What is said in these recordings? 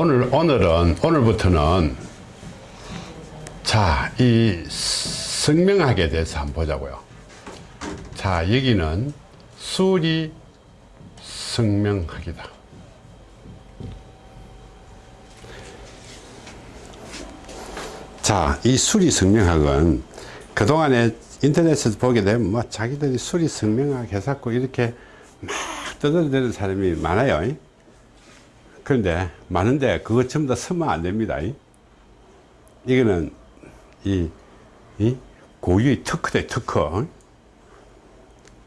오늘, 오늘은, 오늘부터는 자, 이 성명학에 대해서 한번 보자고요. 자, 여기는 수리 성명학이다. 자, 이 수리 성명학은 그동안에 인터넷에서 보게 되면 뭐 자기들이 수리 성명학 해갖고 이렇게 막 떠들어대는 사람이 많아요. 그런데 많은데 그거 전부 다 쓰면 안 됩니다. 이거는 이, 이 고유의 특허대 특허.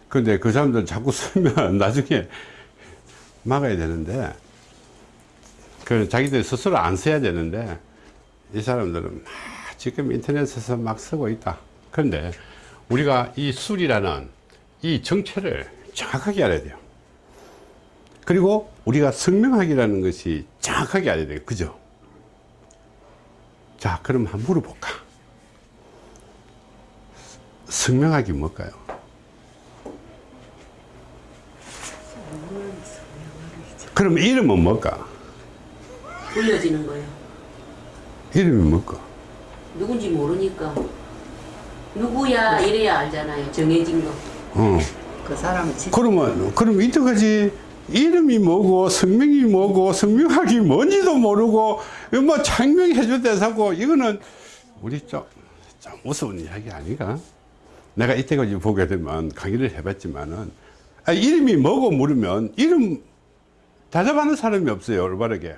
근데 그 사람들 자꾸 쓰면 나중에 막아야 되는데 그 자기들 스스로 안 써야 되는데 이 사람들은 막 지금 인터넷에서 막 쓰고 있다. 그런데 우리가 이 술이라는 이 정체를 정확하게 알아야 돼요. 그리고 우리가 성명학이라는 것이 정확하게 알아야 돼요. 그죠? 자, 그럼 한번 물어볼까? 성명학이 뭘까요? 그럼 이름은 뭘까? 불려지는 거예요. 이름이 뭘까? 누군지 모르니까 누구야 이래야 알잖아요. 정해진 거. 어. 그 사람은 진짜 그러면, 그럼 이때까지 이름이 뭐고, 성명이 뭐고, 성명학이 뭔지도 모르고, 뭐 창명해줄 때 사고, 이거는 우리 좀, 좀 무서운 이야기 아닌가? 내가 이때까지 보게 되면 강의를 해봤지만은, 아, 이름이 뭐고 물으면, 이름 대답하는 사람이 없어요, 올바르게.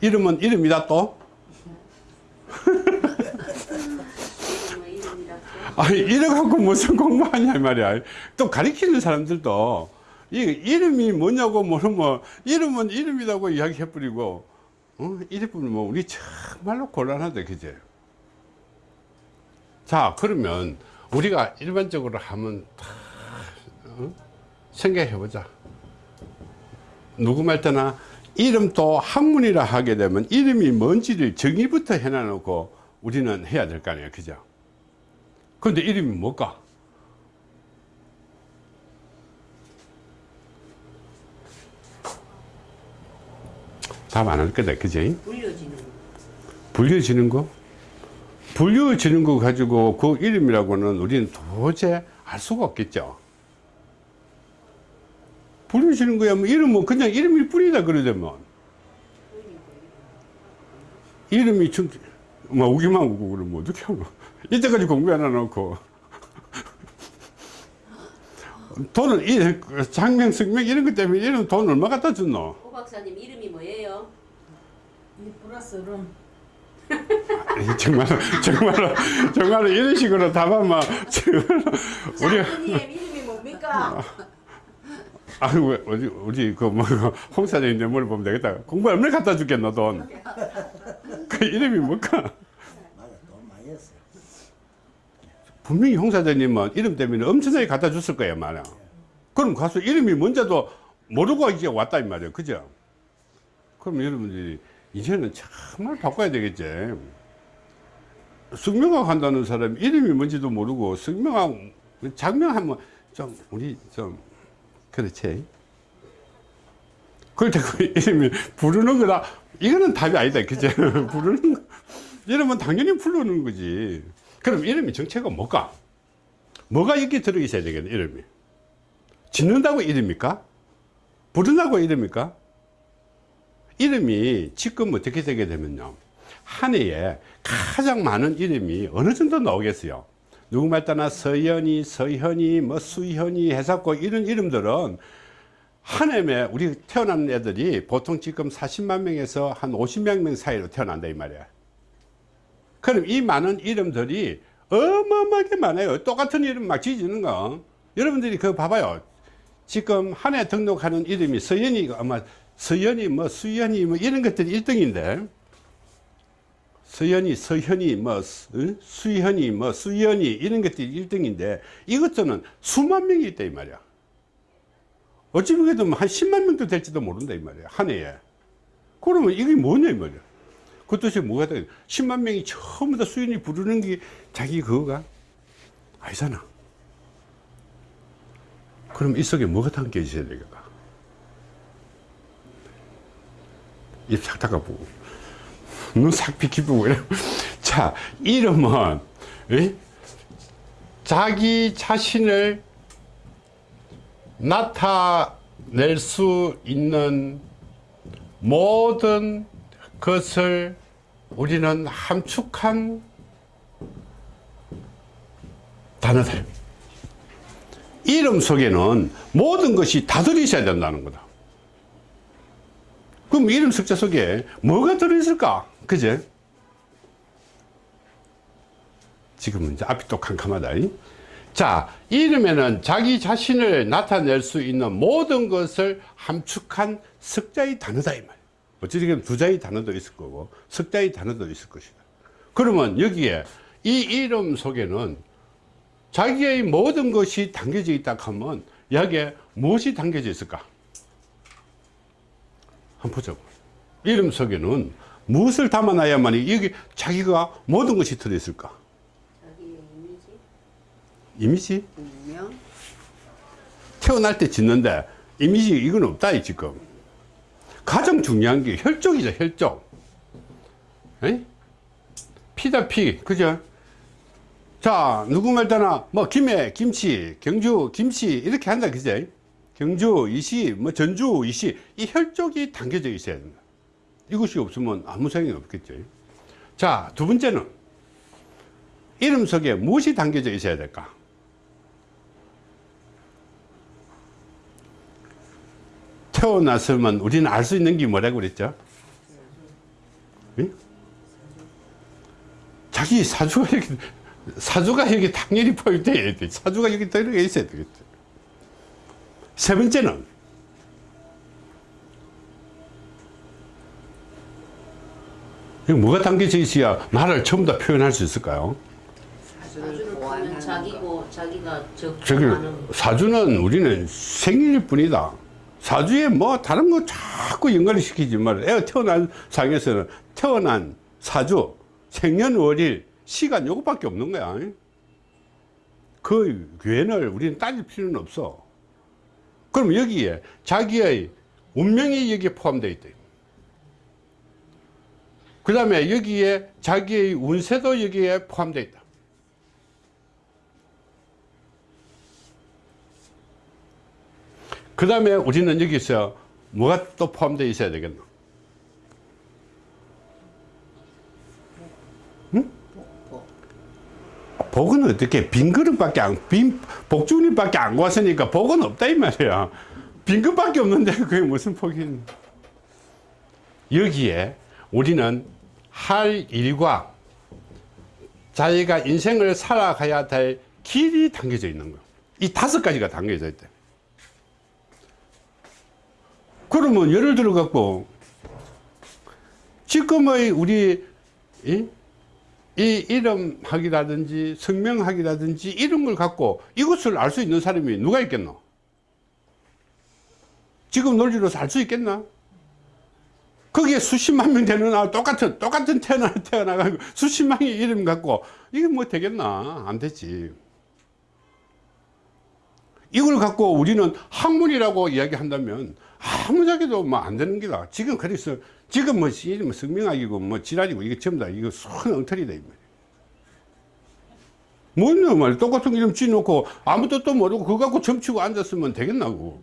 이름은 이름이다 또? 아니 이래 갖고 무슨 공부하냐 이 말이야 또 가리키는 사람들도 이 이름이 뭐냐고 물으면 이름은 이름이라고 이야기해 버리고 어? 이래버리면 뭐 우리 정말로 곤란하다 그제 자 그러면 우리가 일반적으로 하면 다 어? 생각해 보자 누구 말 때나 이름도 학문이라 하게 되면 이름이 뭔지를 정의부터 해놔 놓고 우리는 해야 될 거 아니에요 그죠 근데 이름이 뭘까? 답 안 할 거다, 그지? 불려지는 거. 불려지는 거? 불려지는 거 가지고 그 이름이라고는 우리는 도저히 알 수가 없겠죠. 불려지는 거야, 뭐 이름은 그냥 이름일 뿐이다, 그러자면. 이름이 좀, 뭐, 우기만 우고 그러면 어떻게 하노? 이때까지 공부 안 해놓고. 돈을, 이, 장명, 성명 이런 것 때문에 이런 돈 얼마 갖다 줬노? 호 박사님 이름이 뭐예요? 이 플러스 룸 아니, 정말, 정말, 정말 이런 식으로 답하면, 정말, 우리, 이름이 뭡니까? 아, 왜, 우리, 우리, 그, 뭐, 홍 사장님한테 물어보면 되겠다. 공부 얼마나 갖다 주겠노, 돈? 그 이름이 뭘까? 맞아, 돈 많이 했어요. 분명히 홍 사장님은 이름 때문에 엄청나게 갖다 줬을 거예요, 말이야. 그럼 가서 이름이 뭔지도 모르고 이제 왔다, 이 말이에요. 그죠? 그럼 여러분들이 이제는 정말 바꿔야 되겠지. 성명학 한다는 사람 이름이 뭔지도 모르고 성명학, 장명하면 좀, 우리 좀, 그렇지. 그럴 때그 이름이 부르는 거다. 이거는 답이 아니다. 그죠? 부르는 거. 이름은 당연히 부르는 거지. 그럼 이름이 정체가 뭘까? 뭐가 여기 들어있어야 되겠네, 이름이. 짓는다고 이름입니까? 부른다고 이름입니까? 이름이 지금 어떻게 되게 되면요. 한 해에 가장 많은 이름이 어느 정도 나오겠어요. 누구 말 따나 서현이, 서현이, 뭐 수현이 해갖고 이런 이름들은 한 해에 우리 태어난 애들이 보통 지금 40만 명에서 한 50만 명 사이로 태어난다 이 말이야. 그럼 이 많은 이름들이 어마어마하게 많아요. 똑같은 이름 막 지어지는 거. 여러분들이 그거 봐봐요. 지금 한 해 등록하는 이름이 서현이가 아마 서현이 뭐 수현이 뭐 이런 것들이 1등인데 서현이 서현이 뭐 수- 수현이 뭐 수현이 이런 것들이 1등인데 이것들은 수만 명이 있다 이 말이야. 어찌 보게도 한 10만 명도 될지도 모른다 이 말이야. 한 해에. 그러면 이게 뭐냐 이 말이야. 그 뜻이 뭐가 돼? 10만 명이 처음부 터 수인이 부르는 게 자기 그거가 아니잖아. 그럼 이 속에 뭐가 담겨 있어야 되겠까? 입싹 닦아보고 눈싹 비키고. 자 이름은 에? 자기 자신을 나타낼 수 있는 모든 것을 우리는 함축한 단어들. 이름 속에는 모든 것이 다 들어있어야 된다는 거다. 그럼 이름 석자 속에 뭐가 들어있을까? 그제? 지금은 이제 앞이 또 캄캄하다. 이? 자, 이름에는 자기 자신을 나타낼 수 있는 모든 것을 함축한 석자의 단어다, 이 말이야. 어찌되면 두 자의 단어도 있을 거고, 석 자의 단어도 있을 것이다. 그러면 여기에 이 이름 속에는 자기의 모든 것이 담겨져 있다 하면 여기에 무엇이 담겨져 있을까? 한번 보자고. 이름 속에는 무엇을 담아놔야만 여기 자기가 모든 것이 들어있을까? 자기의 이미지, 이미지? 운명, 태어날 때 짓는데 이미지 이건 없다 이 지금 가장 중요한 게 혈족이죠 혈족. 에이? 피다 피. 그죠? 자 누구 말따나? 뭐 김해 김치 경주 김치 이렇게 한다 그죠? 경주 이시 뭐 전주 이시 이 혈족이 담겨져 있어야 된다. 이것이 없으면 아무 소용이 없겠죠. 자두 번째는 이름 속에 무엇이 담겨져 있어야 될까 태어났으면 우리는 알 수 있는 게 뭐라고 그랬죠? 예? 자기 사주가 여기, 사주가 여기 당연히 포함되어야 돼. 사주가 여기 들어가 있어야 되겠죠. 세 번째는, 이거 뭐가 담겨져 있어야 나를 전부 다 표현할 수 있을까요? 보완하는 자기고 자기가 적하는 사주는 우리는 생일일 뿐이다. 사주에 뭐 다른 거 자꾸 연관을 시키지 말아. 애가 태어난 상에서는 태어난 사주, 생년월일, 시간 요것밖에 없는 거야. 그 외를 우리는 따질 필요는 없어. 그럼 여기에 자기의 운명이 여기에 포함되어 있다. 그 다음에 여기에 자기의 운세도 여기에 포함되어 있다. 그 다음에 우리는 여기서 뭐가 또 포함되어 있어야 되겠노? 응? 복은 어떻게 빈 그릇밖에 안, 빈 복주님밖에 안 구웠으니까 복은 없다 이 말이야. 빈 그릇밖에 없는데 그게 무슨 복이 여기에 우리는 할 일과 자기가 인생을 살아가야 될 길이 담겨져 있는 거. 이 다섯 가지가 담겨져 있대. 그러면 예를 들어 갖고 지금의 우리 이, 이 이름학이라든지 성명학이라든지 이런 걸 갖고 이것을 알 수 있는 사람이 누가 있겠노? 지금 논리로서 알 수 있겠나? 거기에 수십만 명 되는 아 똑같은 똑같은 태어나 태어나가지고 수십만 의 이름 갖고 이게 뭐 되겠나? 안 되지. 이걸 갖고 우리는 학문이라고 이야기한다면 아무짝에도 뭐 안 되는 기다. 지금 그래서 지금 뭐 성명학이고 뭐 지랄이고 이게 전부 다 이거 손 엉터리다 이 말이야. 뭐냐 말 똑같은 이름 지놓고 아무 뜻도 모르고 그거 갖고 점치고 앉았으면 되겠나고.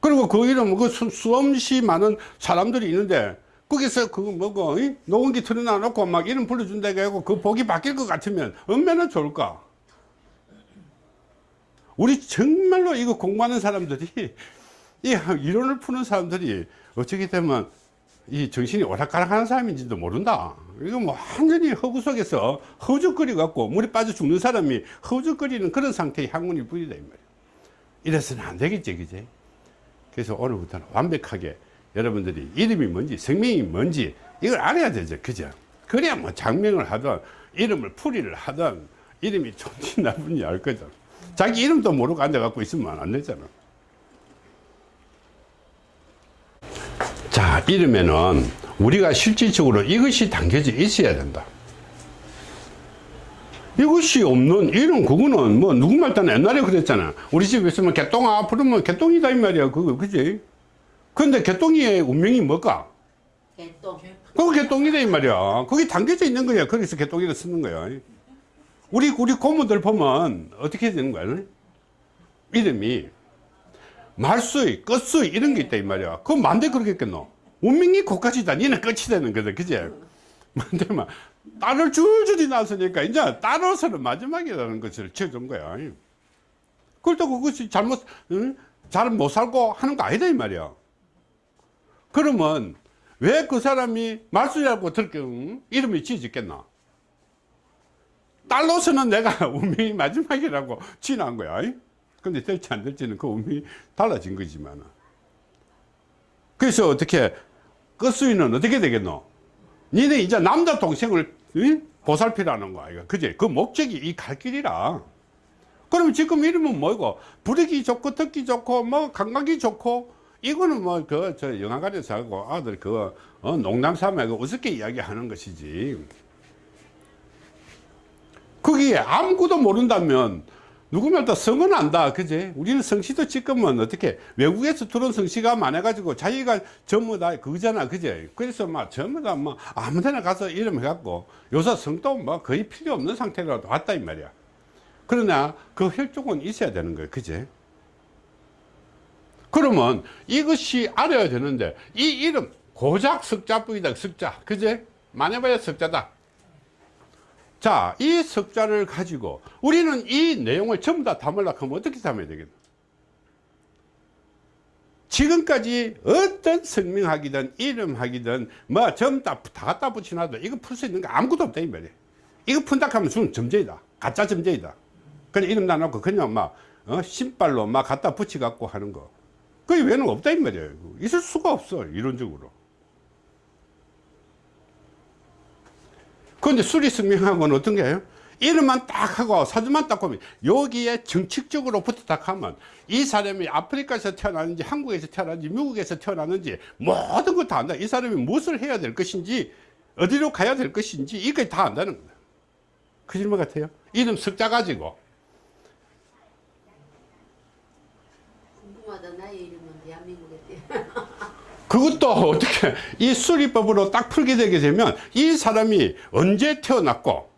그리고 그 이름 그 수, 수없이 많은 사람들이 있는데 거기서 그거 뭐고 이? 녹음기 틀어놔 놓고 막 이름 불러준다고 하고 그 복이 바뀔 것 같으면 얼마나 좋을까. 우리 정말로 이거 공부하는 사람들이 이 이론을 푸는 사람들이 어떻게 되면 이 정신이 오락가락하는 사람인지도 모른다. 이거 뭐 완전히 허구 속에서 허우적거리 갖고 물에 빠져 죽는 사람이 허우적거리는 그런 상태의 학문이 뿐이다 이 말이야. 이래서는 안 되겠지, 그지? 그래서 오늘부터는 완벽하게 여러분들이 이름이 뭔지 성명이 뭔지 이걸 알아야 되죠, 그죠? 그래야 뭐 장명을 하든 이름을 풀이를 하든 이름이 좋은지 나쁜지 알 거죠. 자기 이름도 모르고 앉아갖고 있으면 안 되잖아. 자, 이름에는 우리가 실질적으로 이것이 담겨져 있어야 된다. 이것이 없는 이름 그거는 뭐 누구 말따나 옛날에 그랬잖아. 우리 집에 있으면 개똥아 부르면 개똥이다 이 말이야. 그거 그지? 근데 개똥이의 운명이 뭘까? 개똥. 그거 개똥이다 이 말이야. 거기 담겨져 있는 거야. 거기서 개똥이를 쓰는 거야. 우리 우리 고모들 보면 어떻게 되는 거야? 이름이 말수이, 끝수이 이런 게 있다 이 말이야. 그럼 만대 그러겠겠노? 운명이 고까지다. 니는 끝이 되는 거다. 그제? 만대만 딸을 줄줄이 낳았으니까 이제 딸로서는 마지막이라는 것을 지어준 거야. 그렇다고 그것이 잘못 응? 잘못 살고 하는 거 아니다 이 말이야. 그러면 왜 그 사람이 말수라고 들게 응? 이름이 지어졌겠나? 딸로서는 내가 운명이 마지막이라고 지난 거야. 근데 될지 안 될지는 그 운명이 달라진 거지만. 그래서 어떻게 끝수위는 어떻게 되겠노? 니네 이제 남자 동생을 응? 보살피라는 거야. 이거. 그제? 그 목적이 이 갈 길이라. 그러면 지금 이름은 뭐고? 부르기 좋고, 듣기 좋고, 뭐, 감각이 좋고, 이거는 뭐, 그, 저, 영화관에서 하고 아들 그, 어, 농담 삼아 그 우습게 이야기하는 것이지. 거기에 아무것도 모른다면, 누구면 다 성은 안다. 그제? 우리는 성씨도 지금은 어떻게, 외국에서 들어온 성씨가 많아가지고 자기가 전부 다 그거잖아. 그제? 그래서 막 전부 다 뭐, 아무 데나 가서 이름 해갖고, 요새 성도 뭐 거의 필요 없는 상태로 왔다, 이 말이야. 그러나 그 혈족은 있어야 되는 거예요. 그제? 그러면 이것이 알아야 되는데 이 이름 고작 석자뿐이다. 석자. 그제? 많이 봐야 석자다. 자, 이 석자를 가지고 우리는 이 내용을 전부 다 담으려고 하면 어떻게 담아야 되겠나? 지금까지 어떤 성명학이든 이름학이든 뭐 전부 다, 다 갖다 붙여놔도 이거 풀 수 있는 거 아무것도 없다 이 말이야. 이거 푼다 하면 주는 점쟁이다. 가짜 점쟁이다. 그냥 이름 다 놓고 그냥 막 어? 신발로 막 갖다 붙여 갖고 하는 거. 그 외에는 없다 이 말이에요. 있을 수가 없어 이론적으로. 그런데 수리승명학은 어떤 게요? 이름만 딱 하고 사진만 딱 보면 여기에 정책적으로 붙어 딱 하면 이 사람이 아프리카에서 태어났는지 한국에서 태어났는지 미국에서 태어났는지 모든 걸 다 안다. 이 사람이 무엇을 해야 될 것인지 어디로 가야 될 것인지 이걸 다 안다는 거다. 그 질문 같아요. 이름 석자 가지고 궁금하다. 나의 이름은 대한민국에 때. 그것도 어떻게 이 수리법으로 딱 풀게 되게 되면 이 사람이 언제 태어났고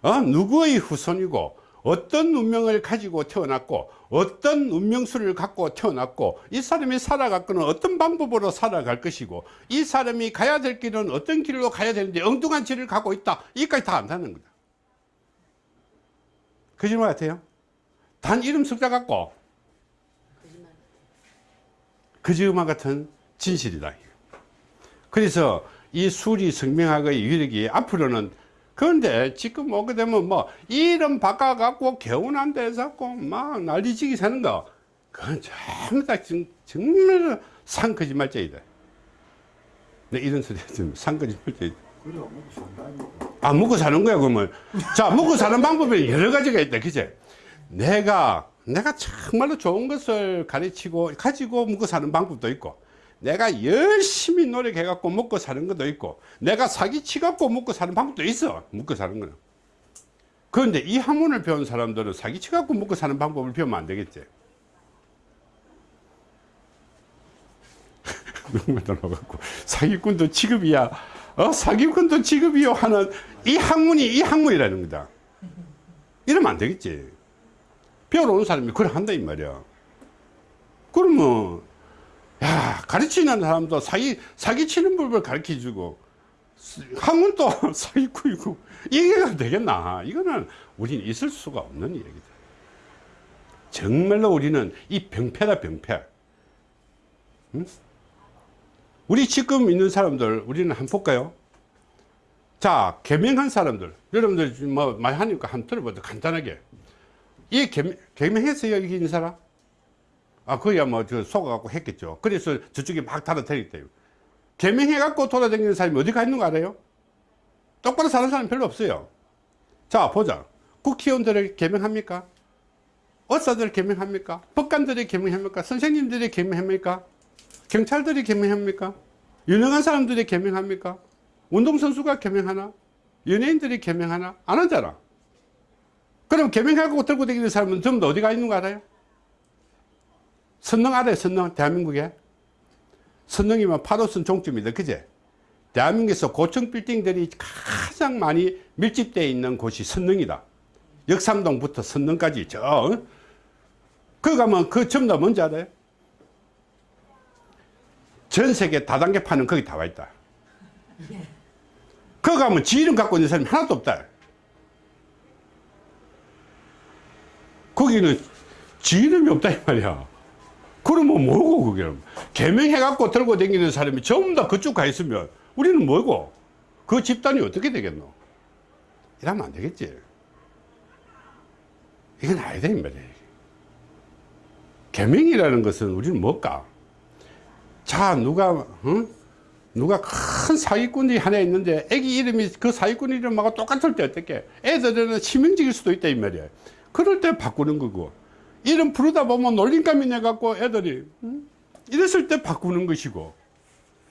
어? 누구의 후손이고 어떤 운명을 가지고 태어났고 어떤 운명수를 갖고 태어났고 이 사람이 살아갔거는 어떤 방법으로 살아갈 것이고 이 사람이 가야 될 길은 어떤 길로 가야 되는데 엉뚱한 길을 가고 있다 이까지 다 안다는 거다 거짓말 같아요 단 이름 석자 갖고 거짓말. 거짓말 같은 진실이다. 그래서 이 수리 성명학의 위력이 앞으로는 그런데 지금 오게 되면 뭐 이름 바꿔갖고 개운한 데서 갖고 막 난리지기 사는 거 그건 전부 다 정, 정말 상거짓말쟁이다. 네, 이런 소리 먹고 산다니까. 아, 먹고 사는 거야, 그러면. 자, 먹고 사는 방법이 여러 가지가 있다, 그제? 내가, 내가 정말로 좋은 것을 가르치고, 가지고 먹고 사는 방법도 있고, 내가 열심히 노력해갖고 먹고 사는 것도 있고, 내가 사기치갖고 먹고 사는 방법도 있어, 먹고 사는 거는. 그런데 이 학문을 배운 사람들은 사기치갖고 먹고 사는 방법을 배우면 안 되겠지. 들어가고 사기꾼도 취급이야. 어? 사기꾼도 취급이요 하는 이 학문이 이 학문이라는 거다. 이러면 안 되겠지. 배우러 온 사람이 그걸 한다 이 말이야. 그러면 야 가르치는 사람도 사기 사기치는 법을 가르쳐 주고 학문도 사기꾼이고 이게 되겠나? 이거는 우리는 있을 수가 없는 얘기다. 정말로 우리는 이 병폐다 병폐. 응? 우리 지금 있는 사람들 우리는 한번 볼까요? 자 개명한 사람들 여러분들 뭐 많이 하니까 한번 들어보자 간단하게 이 개명, 개명했어요 여기 있는 사람? 아 그야 뭐 저 속아갖고 했겠죠 그래서 저쪽에 막 달아드리겠대요 개명해갖고 돌아다니는 사람이 어디 가 있는 거 알아요? 똑바로 사는 사람 별로 없어요 자 보자 국회의원들을 개명합니까? 의사들 개명합니까? 법관들이 개명합니까? 선생님들이 개명합니까? 경찰들이 개명합니까? 유능한 사람들이 개명합니까? 운동선수가 개명하나? 연예인들이 개명하나? 안 하잖아. 그럼 개명하고 들고 다니는 사람은 전부 다 어디가 있는 거 알아요? 선릉 알아요? 선릉? 대한민국에? 선릉이면 8호선 종점이다. 그제? 대한민국에서 고층 빌딩들이 가장 많이 밀집되어 있는 곳이 선릉이다. 역삼동부터 선릉까지 저 어? 그 가면 그다 뭔지 알아요? 전 세계 다단계 파는 거기 다 와 있다. 그 가면 지 이름 갖고 있는 사람이 하나도 없다. 거기는 지 이름이 없다 이 말이야. 그러면 뭐고 그게 개명해갖고 들고 다니는 사람이 전부 다 그쪽 가 있으면 우리는 뭐고 그 집단이 어떻게 되겠노? 이러면 안 되겠지. 이건 아니다 이 말이야. 개명이라는 것은 우리는 뭘까? 자 누가 응? 누가 큰 사기꾼이 하나 있는데 애기 이름이 그 사기꾼 이름하고 똑같을 때 어떻게 애들은 치명적일 수도 있다 이 말이야 그럴 때 바꾸는 거고 이름 부르다 보면 놀림감이 내갖고 애들이 응? 이랬을 때 바꾸는 것이고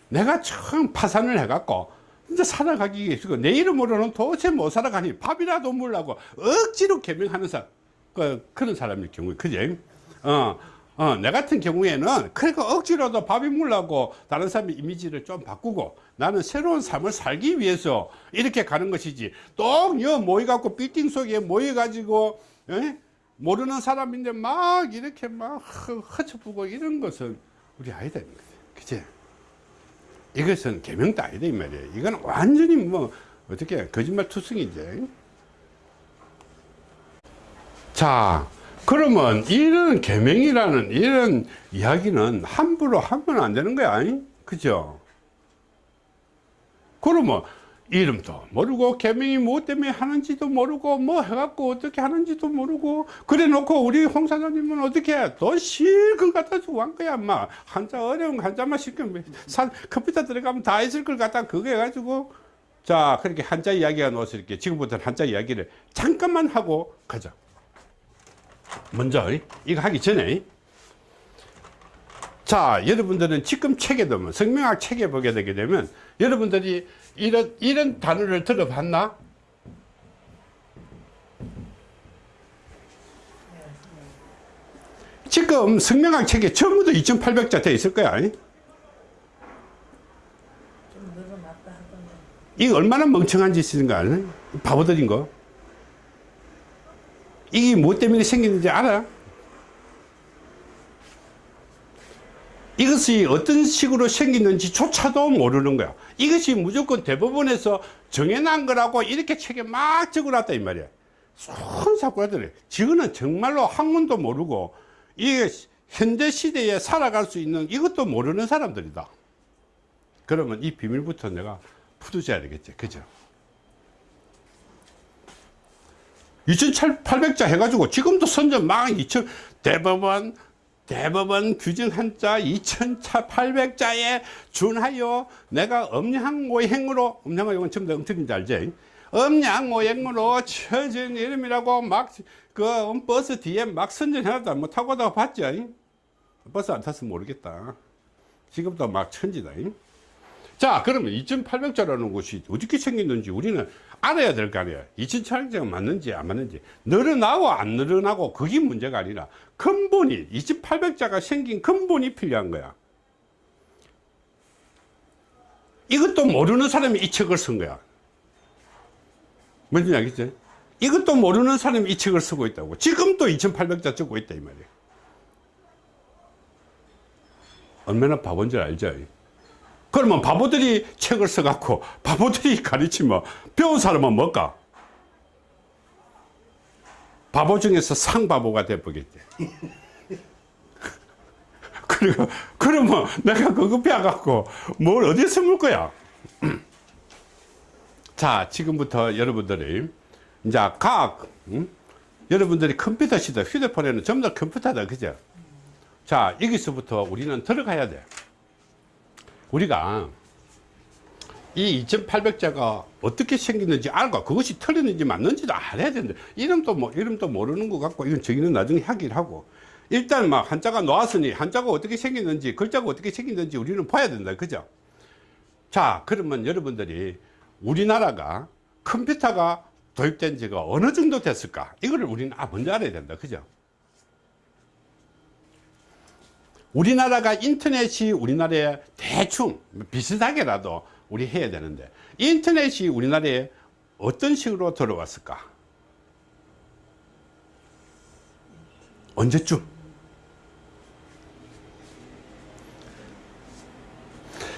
내가 처음 파산을 해갖고 이제 살아가기 위해서 내 이름으로는 도대체 못 살아가니 밥이라도 먹으려고 억지로 개명하는 사람 그, 그런 사람일 경우에 그제 어, 어, 내 같은 경우에는 그러니까 억지로도 밥이 먹으려고 다른 사람의 이미지를 좀 바꾸고 나는 새로운 삶을 살기 위해서 이렇게 가는 것이지 똑여 모여갖고 빌딩 속에 모여가지고 에? 모르는 사람인데 막 이렇게 막 허- 허쳐보고 이런 것은 우리 아니다 그치? 이것은 개명도 아니다 이 말이에요. 이건 완전히 뭐 어떻게 거짓말 투성이지? 자 그러면 이런 계명이라는 이런 이야기는 함부로 하면 안 되는 거야? 그죠? 그러면 이름도 모르고 계명이 무엇 때문에 하는지도 모르고 뭐 해갖고 어떻게 하는지도 모르고 그래 놓고 우리 홍 사장님은 어떻게 해? 또 실컷 갖다 주고 한 거야 막 한자 어려운 거 한자만 시키면 산 컴퓨터 들어가면 다 있을 걸 갖다 그거 해가지고 자 그렇게 한자 이야기가 나와서 이렇게 지금부터는 한자 이야기를 잠깐만 하고 가자 먼저 이거 하기 전에 자 여러분들은 지금 책에 보면 성명학 책에 보게 되게 되면 여러분들이 이런 이런 단어를 들어봤나? 지금 성명학 책에 전부 다 2800자 돼 있을 거야. 이게 얼마나 멍청한 짓인 거 아니? 바보들인 거 이게 뭐 때문에 생겼는지 알아? 이것이 어떤 식으로 생겼는지조차도 모르는 거야. 이것이 무조건 대법원에서 정해놓은 거라고 이렇게 책에 막 적어놨다 이 말이야. 손사고들이 지금은 정말로 학문도 모르고 이게 현대 시대에 살아갈 수 있는 이것도 모르는 사람들이다. 그러면 이 비밀부터 내가 풀어줘야 되겠지. 그죠? 2,800자 해가지고 지금도 선전 막 2,000 대법원 대법원 규정 한자 2,800자에 준하여 내가 엄양오행으로 엄양오행은 전부 다 엉터리인지 알지? 엄양오행으로 처진 이름이라고 막그 버스 뒤에 막 선전 해놨다 뭐 타고 다가 봤지? 버스 안 탔으면 모르겠다 지금도 막 천지다 자 그러면 2800자라는 것이 어떻게 생겼는지 우리는 알아야 될 거 아니야. 2800자가 맞는지 안 맞는지. 늘어나고 안 늘어나고 그게 문제가 아니라 근본이 2800자가 생긴 근본이 필요한 거야. 이것도 모르는 사람이 이 책을 쓴 거야. 뭔지 알겠지? 이것도 모르는 사람이 이 책을 쓰고 있다고. 지금도 2800자 쓰고 있다 이 말이야. 얼마나 바본 줄 알죠? 그러면 바보들이 책을 써갖고 바보들이 가르치면 배운 사람은 뭘까? 바보 중에서 상바보가 돼버겠지. 그리고 그러면 내가 그거 배워갖고 뭘 어디에 물 거야? 자, 지금부터 여러분들이 이제 각 응? 여러분들이 컴퓨터 시대, 휴대폰에는 전부 다 컴퓨터다, 그죠? 자, 여기서부터 우리는 들어가야 돼. 우리가 이 2800자가 어떻게 생겼는지 알고 그것이 틀렸는지 맞는지도 알아야 되는데 이름도 뭐 이름도 모르는 것 같고 이건 저기는 나중에 하기를 하고. 일단 막 한자가 나왔으니 한자가 어떻게 생겼는지 글자가 어떻게 생겼는지 우리는 봐야 된다. 그죠? 자 그러면 여러분들이 우리나라가 컴퓨터가 도입된 지가 어느 정도 됐을까? 이거를 우리는 아 먼저 알아야 된다. 그죠 우리나라가 인터넷이 우리나라에 대충 비슷하게라도 우리 해야 되는데 인터넷이 우리나라에 어떤 식으로 들어왔을까? 언제쯤?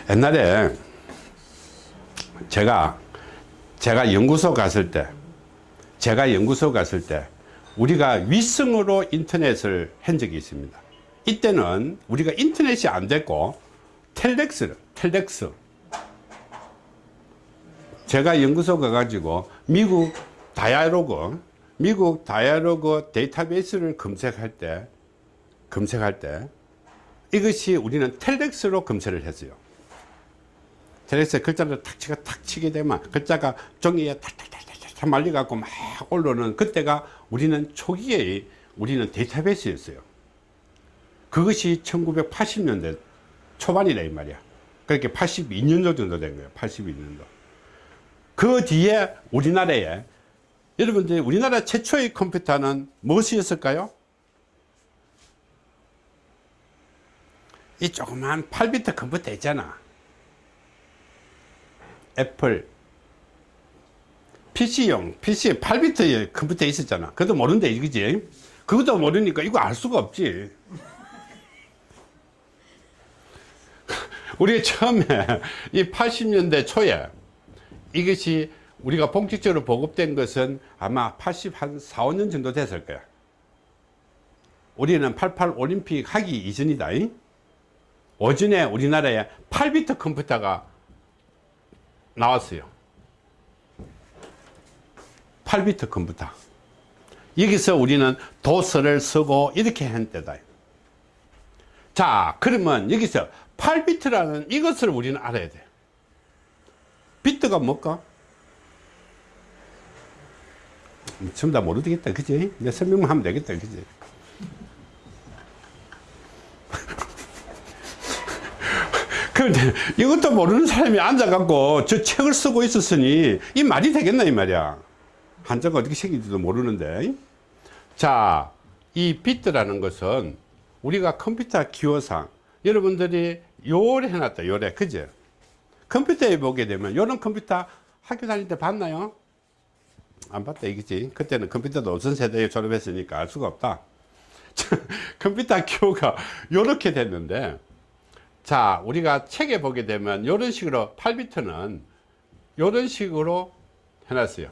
옛날에 제가 제가 연구소 갔을 때 제가 연구소 갔을 때 우리가 위성으로 인터넷을 한 적이 있습니다 이때는 우리가 인터넷이 안 됐고 텔렉스 텔렉스. 제가 연구소 가가지고 미국 다이아로그 미국 다이아로그 데이터베이스를 검색할 때 검색할 때 이것이 우리는 텔렉스로 검색을 했어요. 텔렉스에 글자를 탁 치가 탁 치게 되면 글자가 종이에 탁탁탁탁탁 말려갖고 막 올라오는 그때가 우리는 초기에 우리는 데이터베이스였어요 그것이 1980년대 초반이라 이 말이야. 그렇게 82년도 정도 된 거예요 82년도. 그 뒤에 우리나라에 여러분들 우리나라 최초의 컴퓨터는 무엇이었을까요? 이 조그만 8비트 컴퓨터 있잖아. 애플. PC용 PC 8비트의 컴퓨터 있었잖아. 그것도 모른대 이거지? 그것도 모르니까 이거 알 수가 없지 우리가 처음에 이 80년대 초에 이것이 우리가 본격적으로 보급된 것은 아마 80한 4, 5년 정도 됐을 거야. 우리는 88 올림픽 하기 이전이다. 오전에 우리나라에 8비트 컴퓨터가 나왔어요. 8비트 컴퓨터. 여기서 우리는 도서를 쓰고 이렇게 한 때다. 자, 그러면 여기서 8비트라는 이것을 우리는 알아야 돼. 비트가 뭘까? 전부 다 모르겠다, 그지? 내 설명만 하면 되겠다, 그지? 그런데 이것도 모르는 사람이 앉아갖고 저 책을 쓰고 있었으니 이 말이 되겠나, 이 말이야. 한자가 어떻게 생긴지도 모르는데. 자, 이 비트라는 것은 우리가 컴퓨터 기호상 여러분들이 요래 해놨다, 요래. 그죠? 컴퓨터에 보게 되면 이런 컴퓨터 학교 다닐 때 봤나요? 안 봤다 이거지 그때는 컴퓨터도 어떤 세대에 졸업했으니까 알 수가 없다 컴퓨터 기호가 이렇게 됐는데 자 우리가 책에 보게 되면 이런 식으로 8비트는 이런 식으로 해놨어요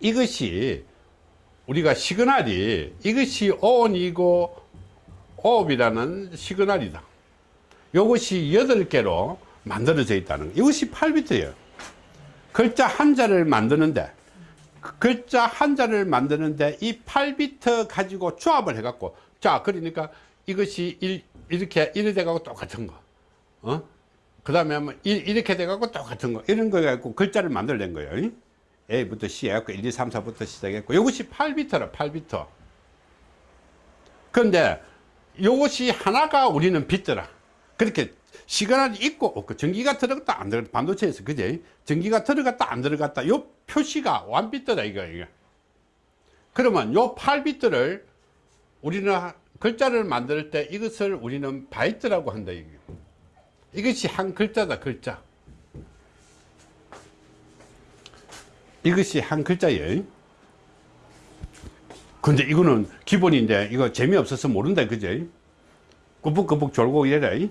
이것이 우리가 시그널이 이것이 ON이고 OO이라는 시그널이다 이것이 8개로 만들어져 있다는 거. 이것이 8비트예요. 글자 한자를 만드는데 그 글자 한자를 만드는데 이 8비트 가지고 조합을 해 갖고 자 그러니까 이것이 일, 이렇게 이래 돼 갖고 똑같은 거. 어? 그 다음에 뭐 이렇게 돼 갖고 똑같은 거. 이런 거 갖고 글자를 만들어낸 거예요. A부터 C 해갖고 1, 2, 3, 4부터 시작했고 이것이 8비트라 8비트. 그런데 이것이 하나가 우리는 비트라 그렇게 시간이 있고 없고 전기가 들어갔다 안 들어갔다 반도체에서 그제 전기가 들어갔다 안 들어갔다 요 표시가 완비트다 이거 이거. 그러면 요 8비트를 우리는 글자를 만들 때 이것을 우리는 바이트라고 한다 이게. 이것이 한 글자다 글자. 이것이 한 글자예요. 근데 이거는 기본인데 이거 재미없어서 모른다 그제 꾸벅꾸벅 졸고 이래라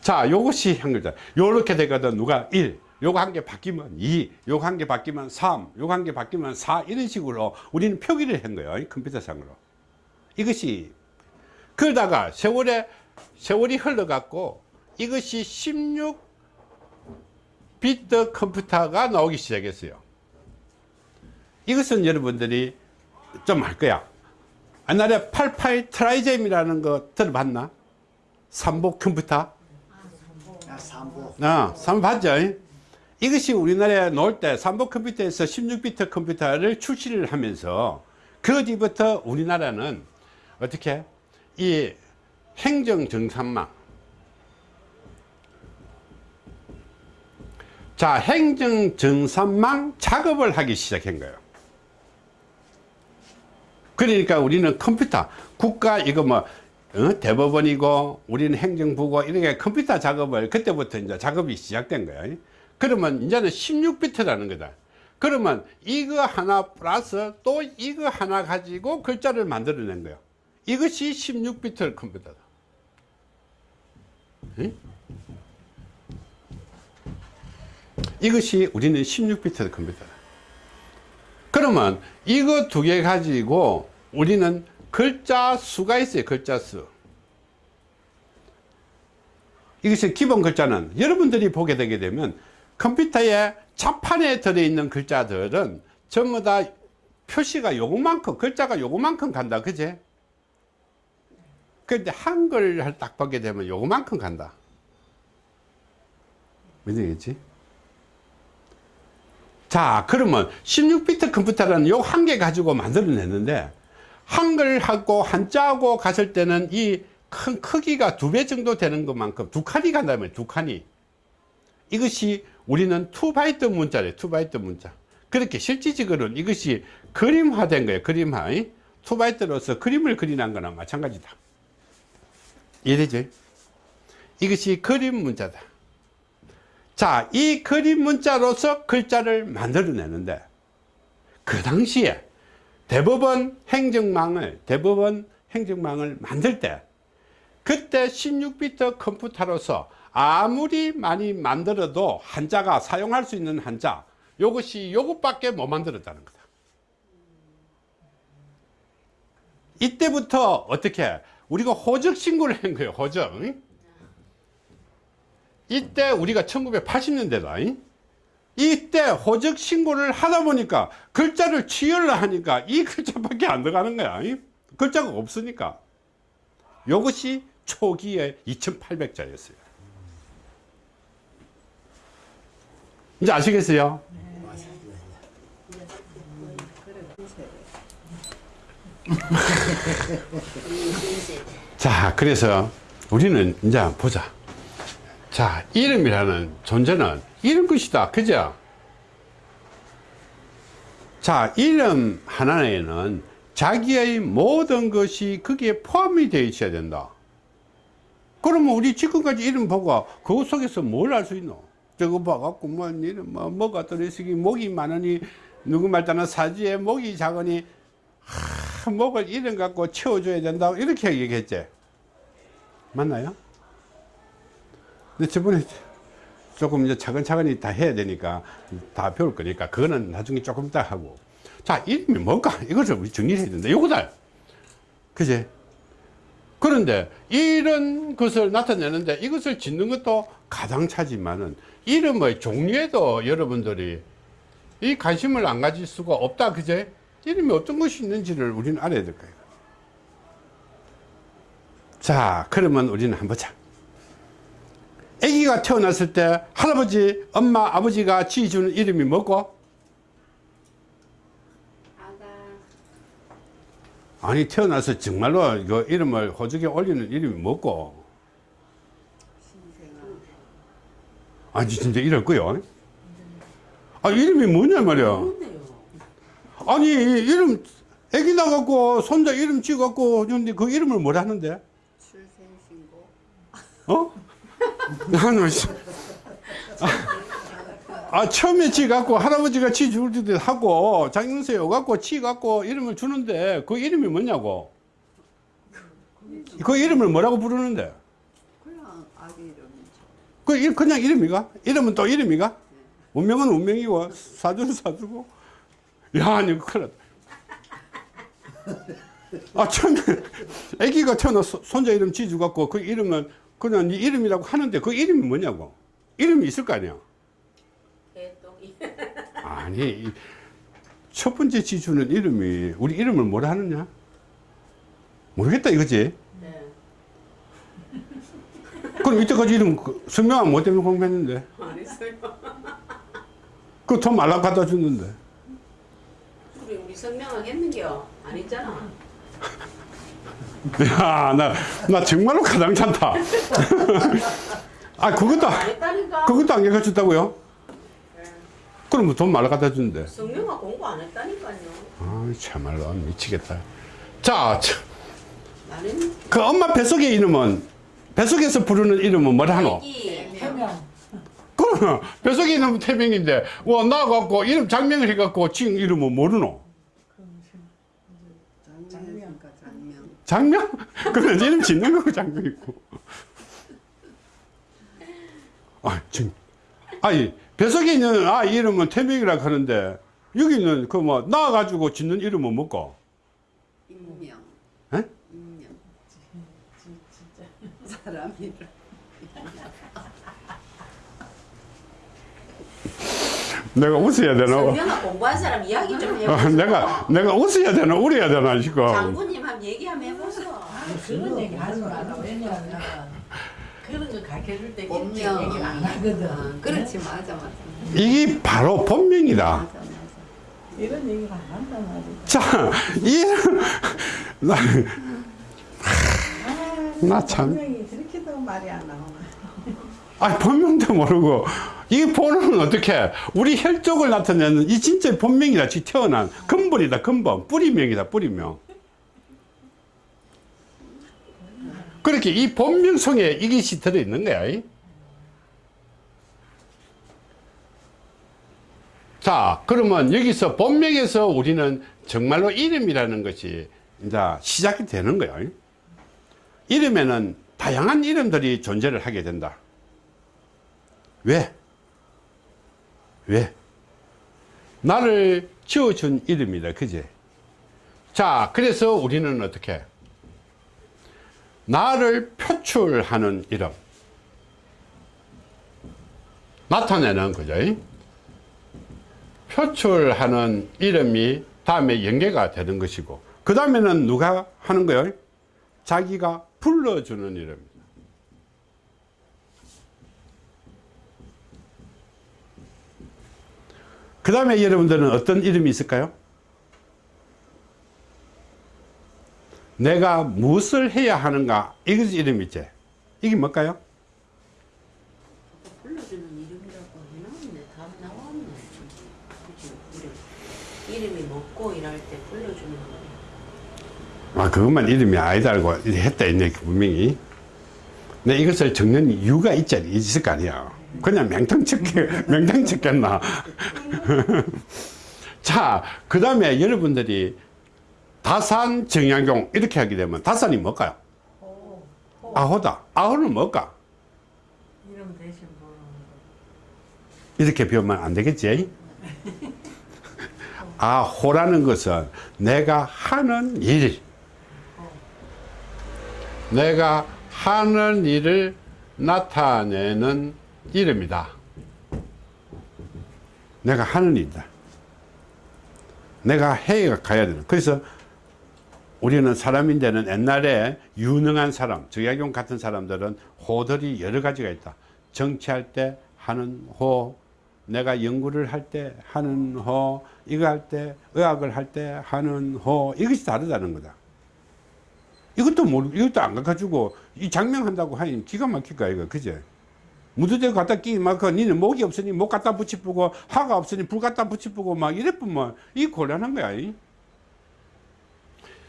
자, 요것이 한 글자. 요렇게 되거든. 누가 1, 요거 한 개 바뀌면 2, 요거 한 개 바뀌면 3, 요거 한 개 바뀌면 4, 이런 식으로 우리는 표기를 한 거예요. 컴퓨터상으로. 이것이, 그러다가 세월에, 세월이 흘러갔고, 이것이 16비트 컴퓨터가 나오기 시작했어요. 이것은 여러분들이 좀 알 거야. 옛날에 88 트라이젬이라는 거 들어봤나? 삼보 컴퓨터? 야, 삼보. 아, 삼보 봤죠? 이것이 우리나라에 나올 때 삼보 컴퓨터에서 16비트 컴퓨터를 출시를 하면서 그 뒤부터 우리나라는 어떻게 이 행정 정산망 자 행정 정산망 작업을 하기 시작한 거예요 그러니까 우리는 컴퓨터 국가 이거 뭐 어? 대법원이고 우리는 행정부고 이렇게 컴퓨터 작업을 그때부터 이제 작업이 시작된 거야. 그러면 이제는 16비트라는 거다. 그러면 이거 하나 플러스 또 이거 하나 가지고 글자를 만들어낸 거야. 이것이 16비트 컴퓨터다. 응? 이것이 우리는 16비트 컴퓨터다. 그러면 이거 두 개 가지고 우리는 글자 수가 있어요. 글자 수. 이것이 기본 글자는 여러분들이 보게 되게 되면 컴퓨터의 자판에 들어있는 글자들은 전부 다 표시가 요거만큼 글자가 요거만큼 간다 그제 근데 한글을 딱 보게 되면 요거만큼 간다 믿으겠지 자 그러면 16비트 컴퓨터라는 요 한 개 가지고 만들어냈는데 한글하고 한자하고 갔을 때는 이 큰 크기가 두 배 정도 되는 것만큼 두 칸이 간다면 두 칸이. 이것이 우리는 2바이트 문자래 2바이트 문자. 그렇게 실질적으로는 이것이 그림화된 거예요 그림화. 2바이트로서 그림을 그리는 거나 마찬가지다. 이해되죠? 이것이 그림 문자다 자, 이 그림 문자로서 글자를 만들어내는데 그 당시에 대법원 행정망을 대법원 행정망을 만들 때 그때 16비트 컴퓨터로서 아무리 많이 만들어도 한자가 사용할 수 있는 한자 요것이 요것밖에 못 만들었다는 거다. 이때부터 어떻게 우리가 호적 신고를 한 거예요 호적 이때 우리가 1980년대다 이때 호적 신고를 하다 보니까 글자를 치열을 하니까 이 글자밖에 안 들어가는 거야 글자가 없으니까. 이것이 초기에 2800자였어요. 이제 아시겠어요? 자 그래서 우리는 이제 보자 자 이름이라는 존재는 이런 것이다. 그죠? 자 이름 하나에는 자기의 모든 것이 거기에 포함이 되어 있어야 된다. 그러면 우리 지금까지 이름 보고 그 속에서 뭘 알 수 있노? 저거 봐갖고 뭐 이름 뭐 뭐가 들어있으니 목이 많으니 누구 말따나 사지에 목이 작으니 하, 목을 이름 갖고 채워줘야 된다 이렇게 얘기했지. 맞나요? 근데 저번에 조금 이제 차근차근히 다 해야 되니까 다 배울 거니까 그거는 나중에 조금 이따 하고. 자 이름이 뭘까? 이것을 우리 정리를 해야 된다. 요거다. 그제 그런데 이런 것을 나타내는데 이것을 짓는 것도 가당차지만은 이름의 종류에도 여러분들이 이 관심을 안 가질 수가 없다. 그제 이름이 어떤 것이 있는지를 우리는 알아야 될 거예요. 자 그러면 우리는 한번 보자 아기가 태어났을 때 할아버지 엄마 아버지가 지어주는 이름이 뭐고? 아가. 아니 태어나서 정말로 그 이름을 호적에 올리는 이름이 뭐고? 아니 진짜 이럴 거요? 아 이름이 뭐냐 말이야. 아니 이름 애기 나갖고 손자 이름 찍어갖고 근데 그 이름을 뭐라 하는데? 출생신고. 어? 나는 씨. 아, 아, 처음에 지 갖고 할아버지가 지 줄 때 하고 장영세 오갖고 지 갖고 이름을 주는데 그 이름이 뭐냐고? 그 이름을 뭐라고 부르는데? 그냥 아기 이름이죠. 그 일- 그냥 이름이가? 이름은 또 이름이가? 운명은 운명이고 사주는 사주고. 야 아니 큰일 났다. 아 처음에 아기가 태어나서 손자 이름 지주 갖고 그 이름은 그냥 네 이름이라고 하는데 그 이름이 뭐냐고 이름이 있을 거 아니야 개똥이. 아니 이첫 번째 지주는 이름이 우리 이름을 뭐라 하느냐 모르겠다 이거지 네. 그럼 이때까지 이름 그 설명은 뭐 때문에 공부했는데 안 했어요. 그돈 말라 갖다 줬는데 우리 우리 성명을 했는겨. 안 했잖아. 야, 나, 나 정말로 가당찮다. 아, 그것도. 그것도 안 가르쳤다고요? 네. 그럼 뭐돈 말라 갖다 주는데. 성명아 공부 안 했다니까요. 아, 참말로 미치겠다. 자, 그 엄마 뱃속의 이름은 뱃속에서 부르는 이름은 뭐라 하노? 태명. 그럼 뱃속에 있는 태명인데 와 나갖고 이름 장명을 해갖고 지금 이름은 모르노? 장명이니까 장명. 장명? 그건 이름 짓는 거고 장명 있고. 아, 진, 아니 뱃속에 있는 아 이름은 태명이라 하는데 여기는 그 뭐 나가지고 짓는 이름은 뭐고? 인명. 에? 인명. 사람이라. 내가 웃어야 되나? 공부한 사람 이야기 좀 어, 해보소. 내가 내가 웃어야 되나 울어야 되나 지금? 장군님 한번 얘기 한번 해보소. 그런 얘기 하지 마라. 왜냐하면 그런 거 가르쳐줄 때 본명. 얘기를 안 하거든. 아, 그렇지 맞아 맞아. 이게 바로 본명이다. 맞아 맞아. 이런 얘기를 안 한단 말이야. 자, 이름 나, 나 참. 분명히 저렇게도 말이 안 나오나. 아 본명도 모르고. 이 본명은 어떻게? 우리 혈족을 나타내는 이 진짜 본명이다 지 태어난. 근본이다 근본. 뿌리명이다 뿌리명. 그렇게 이 본명 속에 이것이 들어있는 거야 이. 자 그러면 여기서 본명에서 우리는 정말로 이름이라는 것이 이제 시작이 되는 거야 이. 이름에는 다양한 이름들이 존재를 하게 된다 왜? 왜? 나를 지어준 이름이다. 그지? 자, 그래서 우리는 어떻게? 나를 표출하는 이름. 나타내는 거죠. 표출하는 이름이 다음에 연계가 되는 것이고, 그 다음에는 누가 하는 거예요? 자기가 불러주는 이름입니다. 그 다음에 여러분들은 어떤 이름이 있을까요? 내가 무엇을 해야 하는가 이것이 이름이지 이게 뭘까요? 불러주는 이름이라고 해놨네. 답 나왔네. 그치? 우리 이름이 먹고 일할 때 불러주는 거. 아 그것만 이름이 아니다고 했다 있네 분명히 내 이것을 적는 이유가 있지 있을 거 아니야 그냥 맹탕 쳤게 맹탕 쳤겠나 자 그 다음에 여러분들이 다산 정약용 이렇게 하게 되면 다산이 뭘까요? 호, 호. 아호다 아호는 뭘까? 이름 대신. 이렇게 배우면 안 되겠지? 아, 호라는 것은 내가 하는 일. 내가 하는 일을 나타내는 이름이다. 내가 하는 일이다. 내가 해가 가야 되는. 그래서 우리는 사람인데는 옛날에 유능한 사람, 정약용 같은 사람들은 호들이 여러 가지가 있다. 정치할 때 하는 호, 내가 연구를 할 때 하는 호, 이거 할 때, 의학을 할 때 하는 호, 이것이 다르다는 거다. 이것도 모르, 이것도 안 가가지고, 이 장명한다고 하니 기가 막힐까, 이거, 그제? 무드대 갖다 끼, 막, 그, 니는 목이 없으니 목 갖다 붙이쁘고, 하가 없으니 불 갖다 붙이쁘고, 막 이래뿐면, 이 곤란한 거야, 이.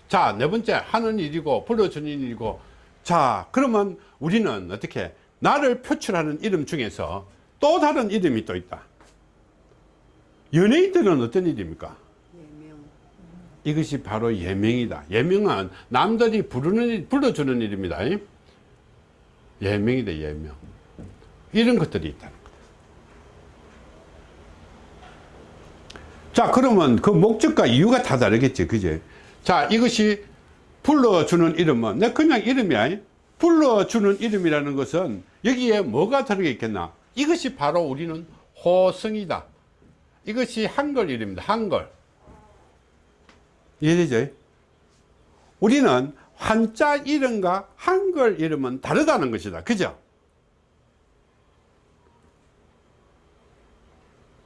자, 네 번째, 하는 일이고, 불러주는 일이고, 자, 그러면 우리는 어떻게, 나를 표출하는 이름 중에서 또 다른 이름이 또 있다. 연예인들은 어떤 이름입니까? 예명. 이것이 바로 예명이다. 예명은 남들이 부르는, 일- 불러주는 이름이다. 예명이다, 예명. 이런 것들이 있다는. 자, 그러면 그 목적과 이유가 다 다르겠지, 그제? 자, 이것이 불러주는 이름은, 내 그냥 이름이야. 불러주는 이름이라는 것은 여기에 뭐가 들어있겠나? 이것이 바로 우리는 호성이다. 이것이 한글 이름입니다. 한글. 이해되죠? 우리는 한자 이름과 한글 이름은 다르다는 것이다. 그죠?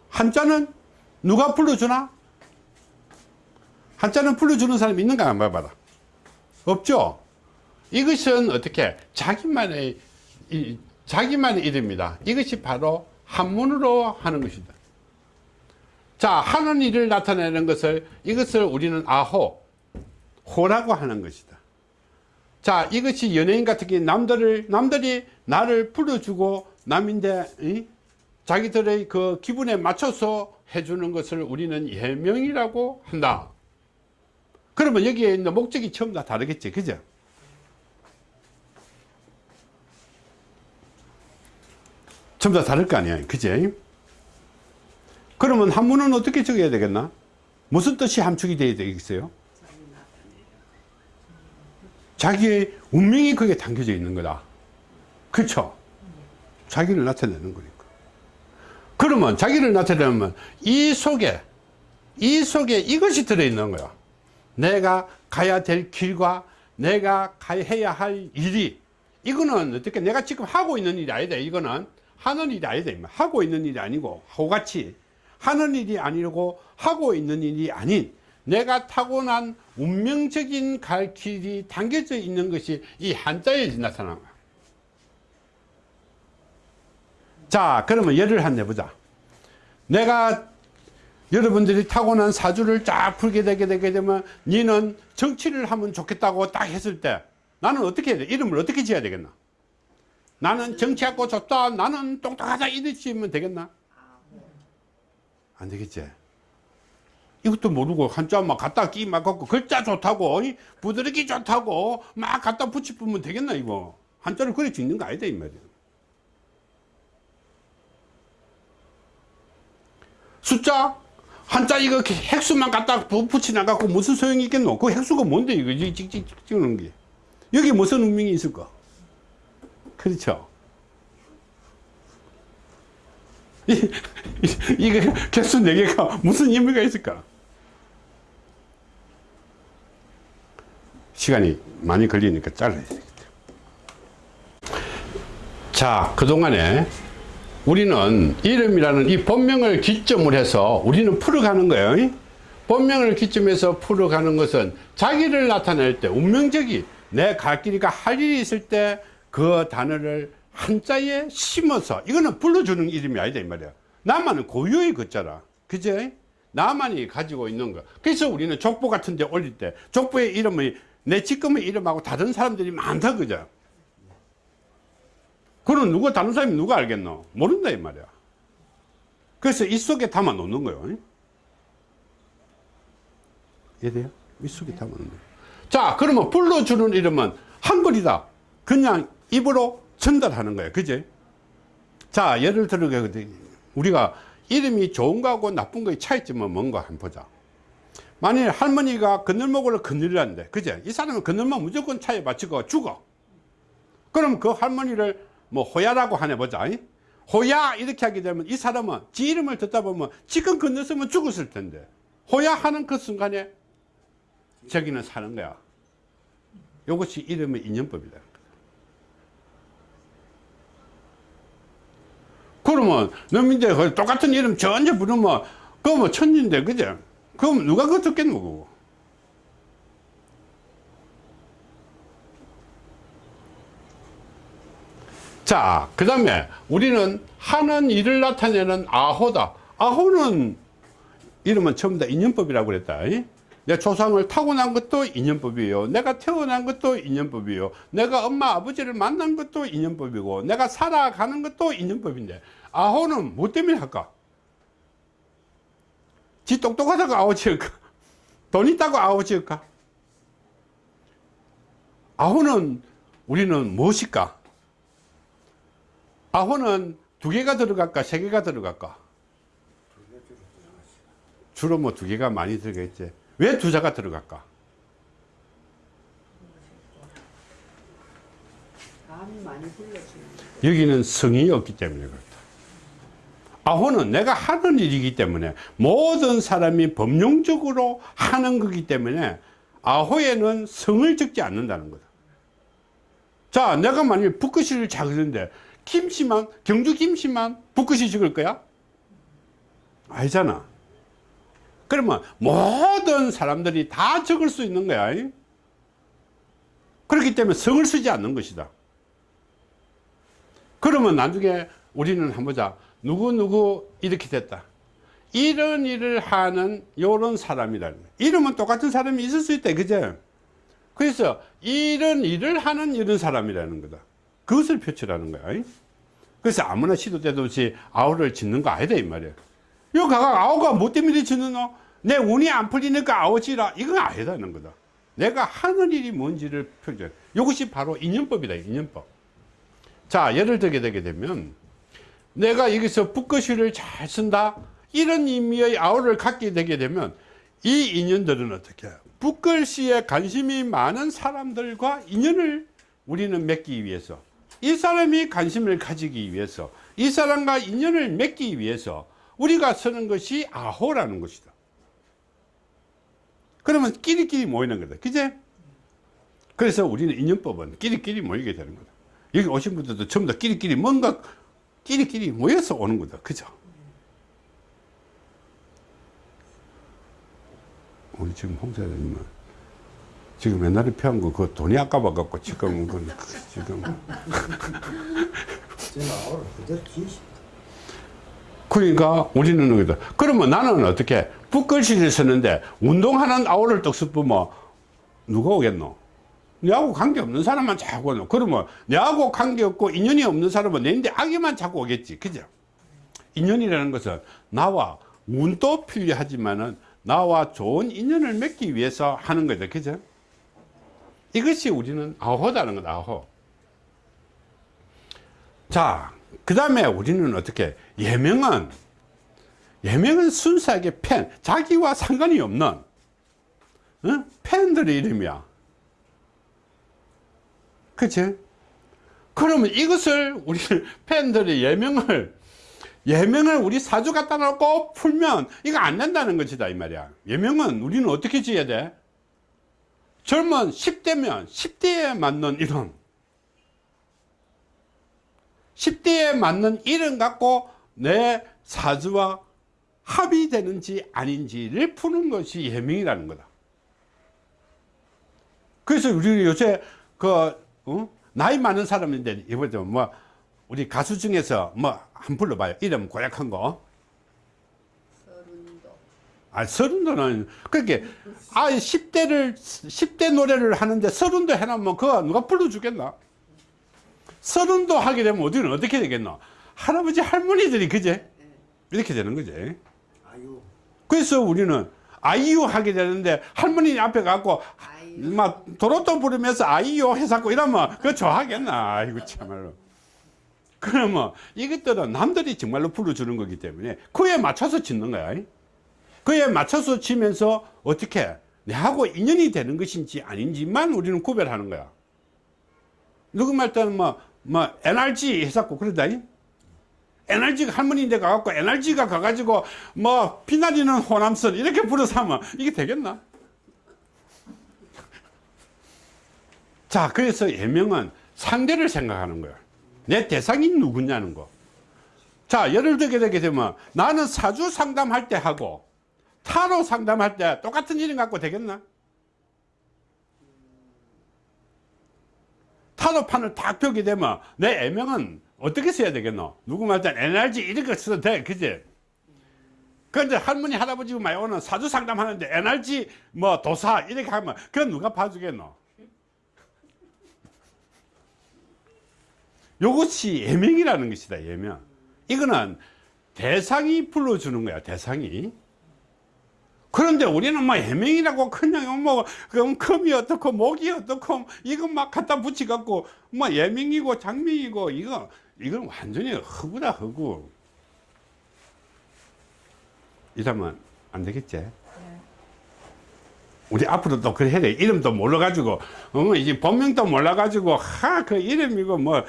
한자는 누가 불러주나? 한자는 불러주는 사람이 있는가 한번 봐봐라. 없죠? 이것은 어떻게 자기만의 이, 자기만의 이름이다. 이것이 바로 한문으로 하는 것이다. 자, 하는 일을 나타내는 것을 이것을 우리는 아호, 호라고 하는 것이다. 자 이것이 연예인 같은 경우 남들을 남들이 나를 불러주고 남인데 이? 자기들의 그 기분에 맞춰서 해주는 것을 우리는 예명이라고 한다. 그러면 여기에 있는 목적이 처음 다 다르겠지 그죠? 전부 다 다를 거 아니야 그지? 그러면 한문은 어떻게 적어야 되겠나? 무슨 뜻이 함축이 되어야 되겠어요? 자기의 운명이 거기에 담겨져 있는 거다. 그렇죠? 자기를 나타내는 거니까 그러면 자기를 나타내면 이 속에 이 속에 이것이 들어있는 거야 내가 가야 될 길과 내가 해야 할 일이 이거는 어떻게 내가 지금 하고 있는 일이 아니다. 이거는 하는 일이 아니다. 하고 있는 일이 아니고 하고같이 하는 일이 아니고 하고 있는 일이 아닌 내가 타고난 운명적인 갈 길이 담겨져 있는 것이 이 한자에 나타나는 거야 자 그러면 예를 한 내보자. 내가 여러분들이 타고난 사주를 쫙 풀게 되게 되게 되면 니는 정치를 하면 좋겠다고 딱 했을 때 나는 어떻게 해야 돼? 이름을 어떻게 지어야 되겠나? 나는 정치하고 좋다. 나는 똑똑하다. 이렇게 지으면 되겠나? 안 되겠지? 이것도 모르고 한자 막 갖다 끼 막 갖고 글자 좋다고 이 부드럽기 좋다고 막 갖다 붙이면 되겠나 이거? 한자를 그래 짓는 거 아니다 이 말이야 숫자? 한자 이거 핵수만 갖다 부- 붙이나 갖고 무슨 소용이 있겠노? 그 핵수가 뭔데 이거? 이 찍찍 찍는 게. 여기 무슨 운명이 있을까? 그렇죠? 이, 이, 이게 개수 4개가 무슨 의미가 있을까? 시간이 많이 걸리니까 잘라야 되겠다. 자 그동안에 우리는 이름이라는 이 본명을 기점으로 해서 우리는 풀어가는 거예요. 이? 본명을 기점해서 풀어가는 것은 자기를 나타낼 때 운명적이 내 갈 길이가 할 일이 있을 때 그 단어를 한자에 심어서 이거는 불러주는 이름이 아니다 이 말이야. 나만은 고유의 글자라. 그제? 나만이 가지고 있는 거. 그래서 우리는 족보 같은 데 올릴 때 족보의 이름이 내 지금의 이름하고 다른 사람들이 많다 그죠? 그럼 누가 다른 사람이 누가 알겠노? 모른다 이 말이야. 그래서 이 속에 담아 놓는 거예요. 이해돼요? 이 속에 담아 놓는 거예요. 자, 그러면 불러주는 이름은 한글이다. 그냥 입으로 전달하는 거예요. 그지? 자, 예를 들어 우리가 이름이 좋은 거하고 나쁜 거의 차이점은 뭔가 한번 보자. 만일 할머니가 그늘목을 그늘이란데, 그제? 이 사람은 그늘목 무조건 차에 맞추고 죽어. 그럼 그 할머니를 뭐 호야라고 하네 보자 이? 호야 이렇게 하게 되면 이 사람은 지 이름을 듣다 보면 지금 건넜으면 죽었을 텐데. 호야 하는 그 순간에 저기는 사는 거야. 이것이 이름의 인연법이다. 그러면 너민들 그 똑같은 이름 전혀 부르면 그거 뭐 천진데 그죠? 그럼 누가 그거 듣겠노 자, 그 다음에 우리는 하는 일을 나타내는 아호다. 아호는 이름은 전부 다 인연법이라고 그랬다. 이? 내 조상을 타고난 것도 인연법이에요. 내가 태어난 것도 인연법이에요. 내가 엄마 아버지를 만난 것도 인연법이고 내가 살아가는 것도 인연법인데 아호는 뭐 때문에 할까? 지 똑똑하다고 아호 지을까? 돈 있다고 아호 지을까? 아호는 우리는 무엇일까? 아호는 두 개가 들어갈까 세 개가 들어갈까? 주로 뭐 두 개가 많이 들어가겠지. 왜 두 자가 들어갈까? 여기는 성이 없기 때문에 그렇다. 아호는 내가 하는 일이기 때문에 모든 사람이 법령적으로 하는 거기 때문에 아호에는 성을 적지 않는다는 거다. 자 내가 만일 붓글씨를 작는데 김씨만 경주 김씨만 붓글씨 적을 거야? 아니잖아. 그러면 모든 사람들이 다 적을 수 있는 거야 그렇기 때문에 성을 쓰지 않는 것이다. 그러면 나중에 우리는 한번 보자. 누구누구 이렇게 됐다. 이런 일을 하는 요런 사람이다. 이름은 똑같은 사람이 있을 수 있다. 그죠 그래서 이런 일을 하는 이런 사람이라는 거다. 그것을 표출하는 거야. 이? 그래서 아무나 시도 때도 없이 아우를 짓는 거 아니다 이 말이야. 이거 가가 아우가 뭐 때문에 너? 내 운이 안 풀리니까 아우지라 이건 아니다는 거다. 내가 하는 일이 뭔지를 표현. 이것이 바로 인연법이다. 인연법. 자 예를 들게 되게 되면 내가 여기서 붓거시를 잘 쓴다 이런 의미의 아우를 갖게 되게 되면 이 인연들은 어떻게? 붓글씨에 관심이 많은 사람들과 인연을 우리는 맺기 위해서 이 사람이 관심을 가지기 위해서 이 사람과 인연을 맺기 위해서 우리가 쓰는 것이 아호라는 것이다 그러면 끼리끼리 모이는 거다 그제? 그래서 우리는 인연법은 끼리끼리 모이게 되는 거다 여기 오신 분들도 전부 다 끼리끼리 뭔가 끼리끼리 모여서 오는 거다 그죠? 우리 지금 홍사장님은 지금 옛날에 피한 거 그 돈이 아까워 갖고 지금 그 지금 그러니까 우리는 여기다 그러면 나는 어떻게 붓글씨를 쓰는데 운동 하는 아우를 떡 쓰면 누가 오겠노? 내하고 관계없는 사람만 자꾸 오노 그러면 내하고 관계없고 인연이 없는 사람은 내인데 악의만 자꾸 오겠지 그죠? 인연이라는 것은 나와 운도 필요하지만은 나와 좋은 인연을 맺기 위해서 하는 거죠 그죠? 이것이 우리는 아호다는 거다 아호 자, 그 다음에 우리는 어떻게 예명은 예명은 순수하게 팬 자기와 상관이 없는 어? 팬들의 이름이야 그치? 그러면 이것을 우리 팬들의 예명을 예명을 우리 사주 갖다 놓고 풀면 이거 안 된다는 것이다 이 말이야 예명은 우리는 어떻게 지어야 돼? 젊은 10대면 10대에 맞는 이름 10대에 맞는 이름 갖고 내 사주와 합이 되는지 아닌지를 푸는 것이 예명이라는 거다. 그래서 우리 요새 그 어? 나이 많은 사람인데 이번에 뭐 우리 가수 중에서 뭐 한 불러봐요. 이름 고약한 거. 아, 서른도는 그렇게 아 10대를 10대 노래를 하는데 서른도 해놓으면 그거 누가 불러주겠나? 서른도 하게 되면 어디는 어떻게 되겠노? 할아버지 할머니들이 그제 이렇게 되는 거지. 그래서 우리는 아이유 하게 되는데 할머니 앞에 아유. 막 도로또 부르면서 아이유 해갖고 이러면 그거 좋아하겠나? 아이고 참말로. 그러면 이것들은 남들이 정말로 불러주는 거기 때문에 그에 맞춰서 짓는 거야. 그에 맞춰서 치면서 어떻게 내하고 인연이 되는 것인지 아닌지만 우리는 구별하는 거야. 누구 말 때는 뭐, 뭐, NRG 해갖고 그러다. NRG가 할머니인데 가갖고 NRG가 가가지고 뭐, 피날리는 호남선 이렇게 불어서 하면 이게 되겠나? 자, 그래서 예명은 상대를 생각하는 거야. 내 대상이 누구냐는 거. 자, 예를 들게 되게 되면 나는 사주 상담할 때 하고 타로 상담할 때 똑같은 이름 갖고 되겠나? 타로판을 딱 펴게 되면 내 애명은 어떻게 써야 되겠노? 누구 말든 NRG 이렇게 써도 돼. 그지? 그런데 할머니, 할아버지 오는 사주 상담하는데 NRG 뭐 도사 이렇게 하면 그건 누가 봐주겠노? 요것이 예명이라는 것이다, 예명. 이거는 대상이 불러주는 거야, 대상이. 그런데 우리는 뭐 해명이라고 그냥 뭐 그럼 금이 어떻고 목이 어떻고 이거 막 갖다 붙이 갖고 뭐 예명이고 장명이고 이거 이건 완전히 허구다 허구 이러면 안 되겠지? 우리 앞으로 또 그래 해야 돼. 이름도 몰라가지고 어 이제 본명도 몰라가지고 하 그 이름이고 뭐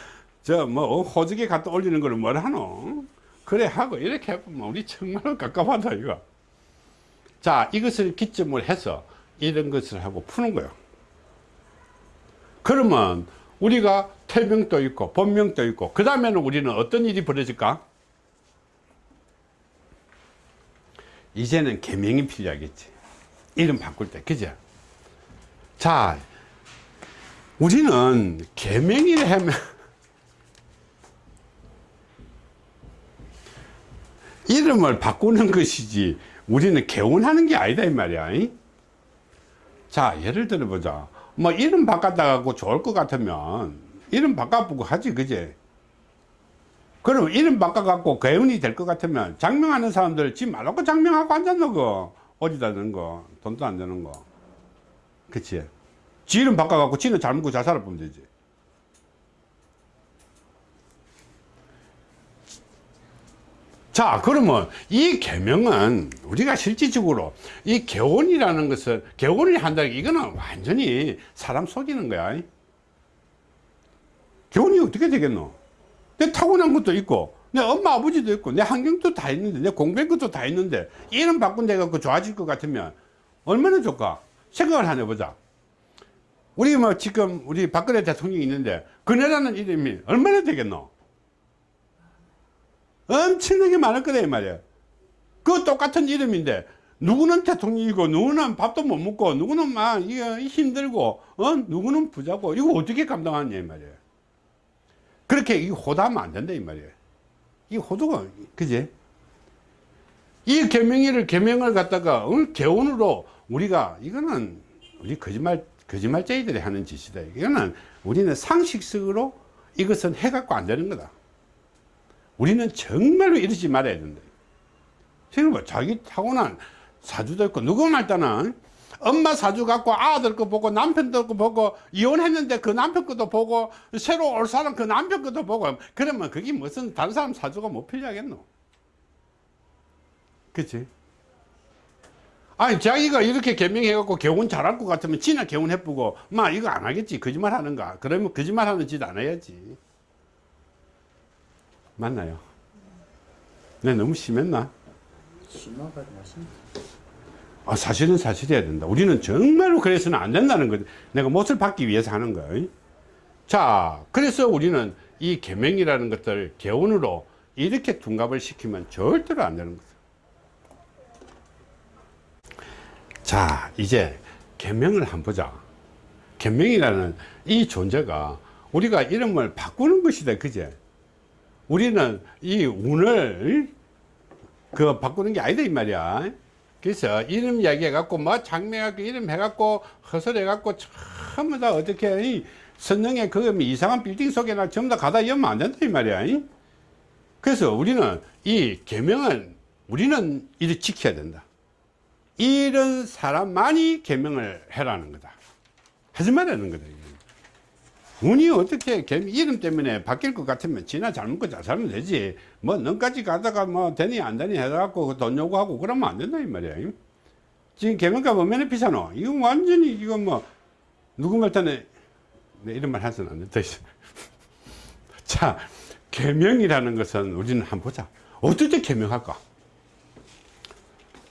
저뭐 호적에 갖다 올리는 거를 뭘 하노? 그래 하고 이렇게 해보면 우리 정말로 깝깝하다 이거 자 이것을 기점을 해서 이런 것을 하고 푸는 거예요. 그러면 우리가 태명도 있고 본명도 있고 그 다음에는 우리는 어떤 일이 벌어질까? 이제는 개명이 필요하겠지. 이름 바꿀 때 그죠? 자 우리는 개명이를 하면 이름을 바꾸는 것이지 우리는 개운하는 게 아니다 이 말이야 이? 자 예를 들어 보자. 뭐 이름 바꿨다 갖고 좋을 것 같으면 이름 바꿔보고 하지 그제? 그럼 이름 바꿔 갖고 개운이 될 것 같으면 장명하는 사람들 지 말라고 장명하고 앉았노 그 어디다 넣는 거 돈도 안 되는 거. 그치? 지 이름 바꿔 갖고 지는 잘 먹고 잘 살아보면 되지 자 그러면 이 계명은 우리가 실질적으로 이 개원이라는 것을 개원을 한다는 게 이거는 완전히 사람 속이는 거야. 개원이 어떻게 되겠노? 내 타고난 것도 있고 내 엄마 아버지도 있고 내 환경도 다 있는데 내 공부한 것도 다 있는데 이름 바꾼다 해갖고 좋아질 것 같으면 얼마나 좋까? 생각을 하나 보자. 우리 뭐 지금 우리 박근혜 대통령이 있는데 그네라는 이름이 얼마나 되겠노 엄청나게 많을 거다 이 말이야. 그 똑같은 이름인데 누구는 대통령이고 누구는 밥도 못 먹고 누구는 막 이거 힘들고 어? 누구는 부자고 이거 어떻게 감당하냐 이 말이야. 그렇게 이 호도하면 안 된다 이 말이야. 이 호도가 그지? 이 개명일을 개명을 갖다가 어, 개원으로 우리가 이거는 우리 거짓말 거짓말쟁이들이 하는 짓이다. 이거는 우리는 상식적으로 이것은 해갖고 안 되는 거다 우리는 정말로 이러지 말아야 된다. 지금 뭐 자기 타고난 사주도 있고 누구 말따는 엄마 사주 갖고 아들 거 보고 남편 거 보고 이혼했는데 그 남편 것도 보고 새로 올 사람 그 남편 것도 보고 그러면 그게 무슨 다른 사람 사주가 못 필요하겠노? 그치? 아니 자기가 이렇게 개명해갖고 개운 잘할 것 같으면 지나 개운해보고 마 이거 안 하겠지 거짓말 하는가 그러면 거짓말 하는 짓 안 해야지 맞나요? 내 너무 심했나? 아, 사실은 사실이어야 된다. 우리는 정말로 그래서는 안 된다는 거지. 내가 못을 받기 위해서 하는 거예요. 자, 그래서 우리는 이 계명이라는 것들 개운으로 이렇게 둔갑을 시키면 절대로 안 되는 거죠. 자, 이제 계명을 한번 보자. 계명이라는 이 존재가 우리가 이름을 바꾸는 것이다. 그제? 우리는 이 운을 그 바꾸는 게 아니다 이 말이야. 그래서 이름 이야기 해 갖고 뭐 장명해갖고 이름 해 갖고 허설해 갖고 전부 다 어떻게 이 선릉에 그 이상한 빌딩 속에나 전부 다 가다 열면 안 된다 이 말이야. 그래서 우리는 이 계명은 우리는 이를 지켜야 된다. 이런 사람만이 계명을 해라는 거다. 하지 말라는 거다 운이 어떻게 개미 이름 때문에 바뀔 것 같으면 지나 잘 먹고 잘 살면 되지. 뭐 너까지 가다가 뭐 되니 안 되니 해갖고 돈 요구하고 그러면 안 된다 이 말이야. 지금 개명값 얼마나 비싸노? 이거 완전히 이거 뭐 누구 말단에 내 이런 말 해서는 안 된다. 자 개명이라는 것은 우리는 한번 보자. 때 개명할까?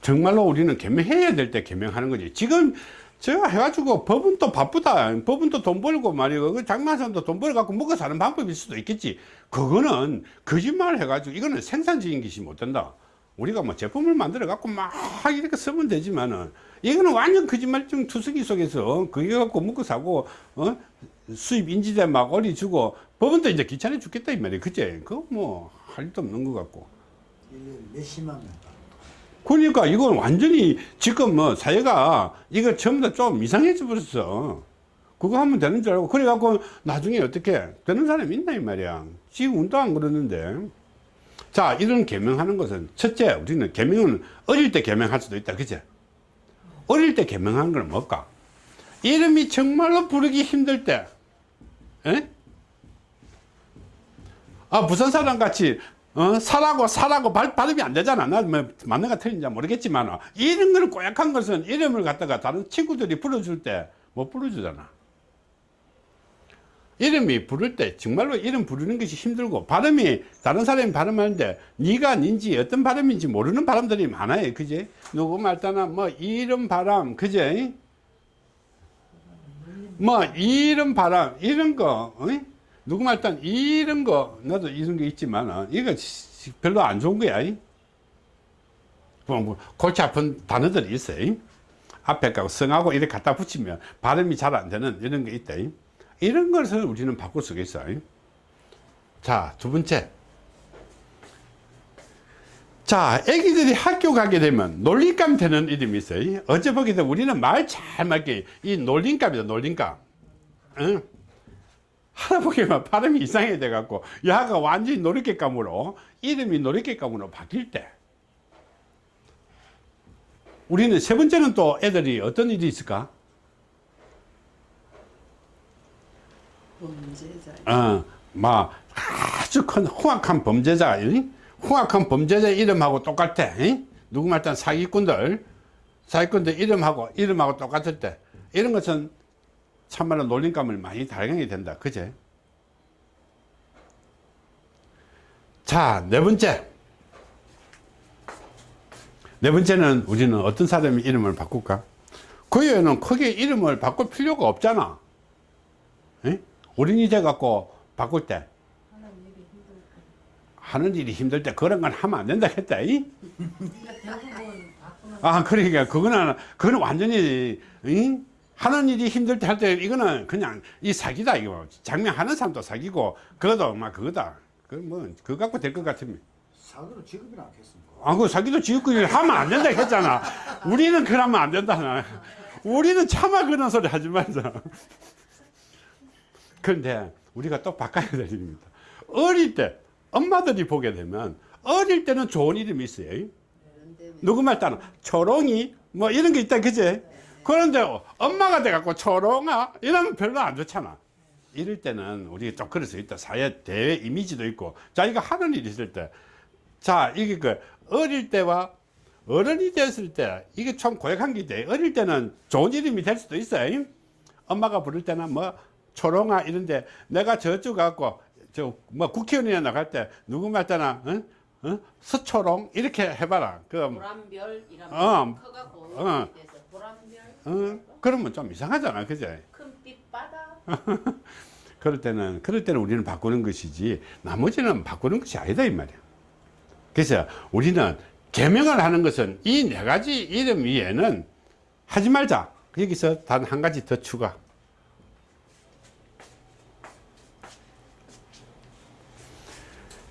정말로 우리는 개명해야 될 때 개명하는 거지. 지금 제가 해가지고 법은 또 바쁘다. 법은 또돈 벌고 말이고, 그 장마선도 돈 벌어갖고 먹고 사는 방법일 수도 있겠지. 그거는 거짓말 해가지고, 이거는 생산적인 것이 못 된다. 우리가 뭐 제품을 만들어 갖고 막 이렇게 쓰면 되지만은, 이거는 완전 거짓말중 투성이 속에서 그게 갖고 먹고 사고, 어? 수입 인지대 막 올려주고, 법은 또 이제 귀찮아 죽겠다, 이 말이야. 그제? 그거 뭐, 할 일도 없는 것 같고. 1년 몇십만 명. 그러니까 이건 완전히 지금 뭐 사회가 이거 전부 다 좀 이상해져 버렸어. 그거 하면 되는 줄 알고 그래갖고 나중에 어떻게 되는 사람이 있나 이 말이야. 지금 운도 안 그러는데. 자 이런 개명하는 것은 첫째 우리는 개명은 어릴 때 개명할 수도 있다 그죠? 어릴 때 개명하는 건 뭘까? 이름이 정말로 부르기 힘들 때 에? 아 부산 사람 같이 어, 사라고 사라고 발, 발음이 안 되잖아. 나뭐 맞는가 틀린지 모르겠지만 이런 거는 꼬약한 것은 이름을 갖다가 다른 친구들이 불러줄 때 못 불러주잖아. 이름이 부를 때 정말로 이름 부르는 것이 힘들고 발음이 다른 사람이 발음하는데 네가 닌지 어떤 발음인지 모르는 발음들이 많아요. 그지? 누구 말따나 뭐 이름 바람 그지? 뭐 이름 바람 이런 거 어이? 누구 말단 이런 거 나도 이런 게 있지만 시- 별로 안 좋은 거야 이. 뭐, 뭐 골치 아픈 단어들이 있어요 이. 앞에 가고 성하고 이렇게 갖다 붙이면 발음이 잘 안 되는 이런 게 있다 이. 이런 것을 우리는 바꿀 수가 있어 자두 번째 자, 애기들이 학교 가게 되면 놀림감 되는 이름이 있어요. 어제 되면 우리는 말 잘 맞게 이 놀림감이다, 놀림감. 응? 하다 보기만 발음이 이상해 돼갖고 야가 완전히 놀이개감으로 이름이 놀이개감으로 바뀔 때 우리는 세 번째는 또 애들이 어떤 일이 있을까? 범죄자. 어, 막 아주 큰 흉악한 범죄자, 이? 흉악한 범죄자 이름하고 똑같아. 이? 누구 말단 사기꾼들, 사기꾼들 이름하고 이름하고 똑같을 때 이런 것은 참말로 놀림감을 많이 달경이 된다. 그제? 자, 네 번째. 네 번째는 우리는 어떤 사람의 이름을 바꿀까? 그 외에는 크게 이름을 바꿀 필요가 없잖아. 에? 어린이집 갖고 바꿀 때 하는 일이 힘들 때 그런 건 하면 안 된다 했다. 이? 아, 그러니까 그거는 그거는 완전히 이? 하는 일이 힘들 때 할 때 이거는 그냥 이 사기다 이거. 장명하는 사람도 사기고 그것도 막 그거다. 그뭐 그거 갖고 될 것 같으면. 사도로 지급이나 하겠습니까? 아, 그 사기도 지역구일 하면 안 된다 했잖아. 우리는 그러면 안 된다. 우리는 차마 그런 소리 하지 말자. 그런데 우리가 또 바꿔야 될 일입니다. 어릴 때, 엄마들이 보게 되면 어릴 때는 좋은 이름이 있어요. 그런데 누구 말 따나 초롱이 뭐 이런 게 있다 그제 그런데 엄마가 돼갖고 초롱아 이러면 별로 안 좋잖아 이럴 때는 우리가 좀 그럴 수 있다 사회 대외 이미지도 있고 자기가 하는 일이 있을 때 자 이게 그 어릴 때와 어른이 됐을 때 이게 참 고약한 게 돼. 어릴 때는 좋은 이름이 될 수도 있어요 엄마가 부를 때는 뭐 초롱아 이런데 내가 저쪽 갖고 저 뭐 국회의원이나 나갈 때 누구 말따나 어? 어? 서초롱 이렇게 해봐라 그 보람별 이라면 어. 커가 고 어. 어, 그러면 좀 이상하잖아 그제? 큰 빛바다. 그럴 때는 그럴 때는 우리는 바꾸는 것이지 나머지는 바꾸는 것이 아니다 이 말이야. 그래서 우리는 개명을 하는 것은 이 네 가지 이름 위에는 하지 말자. 여기서 단 한 가지 더 추가.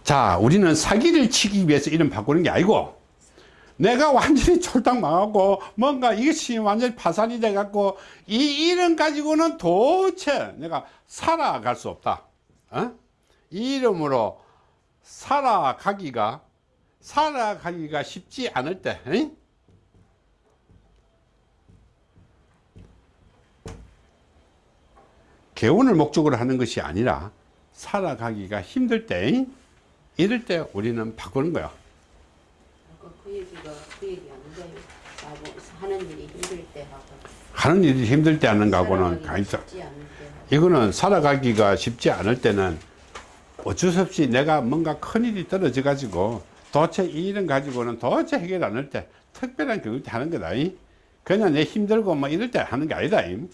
자 우리는 사기를 치기 위해서 이름 바꾸는 게 아니고 내가 완전히 쫄딱 망하고 뭔가 이것이 완전히 파산이 돼 갖고 이 이름 가지고는 도대체 내가 살아갈 수 없다 어? 이 이름으로 살아가기가 살아가기가 쉽지 않을 때 에? 개운을 목적으로 하는 것이 아니라 살아가기가 힘들 때 에? 이럴 때 우리는 바꾸는 거야 그 얘기가 그 얘기 아닌가요? 나뭐 하는 일이 힘들 때 하고. 하는 일이 힘들 때 하는 거하고는 가있어 하고. 이거는 살아가기가 쉽지 않을 때는 어쩔 수 없이 내가 뭔가 큰 일이 떨어져 가지고 도대체 이 일은 가지고는 도대체 해결 안 할 때 특별한 경우 때 하는 거다 이. 그냥 내 힘들고 뭐 이럴 때 하는 게 아니다 이.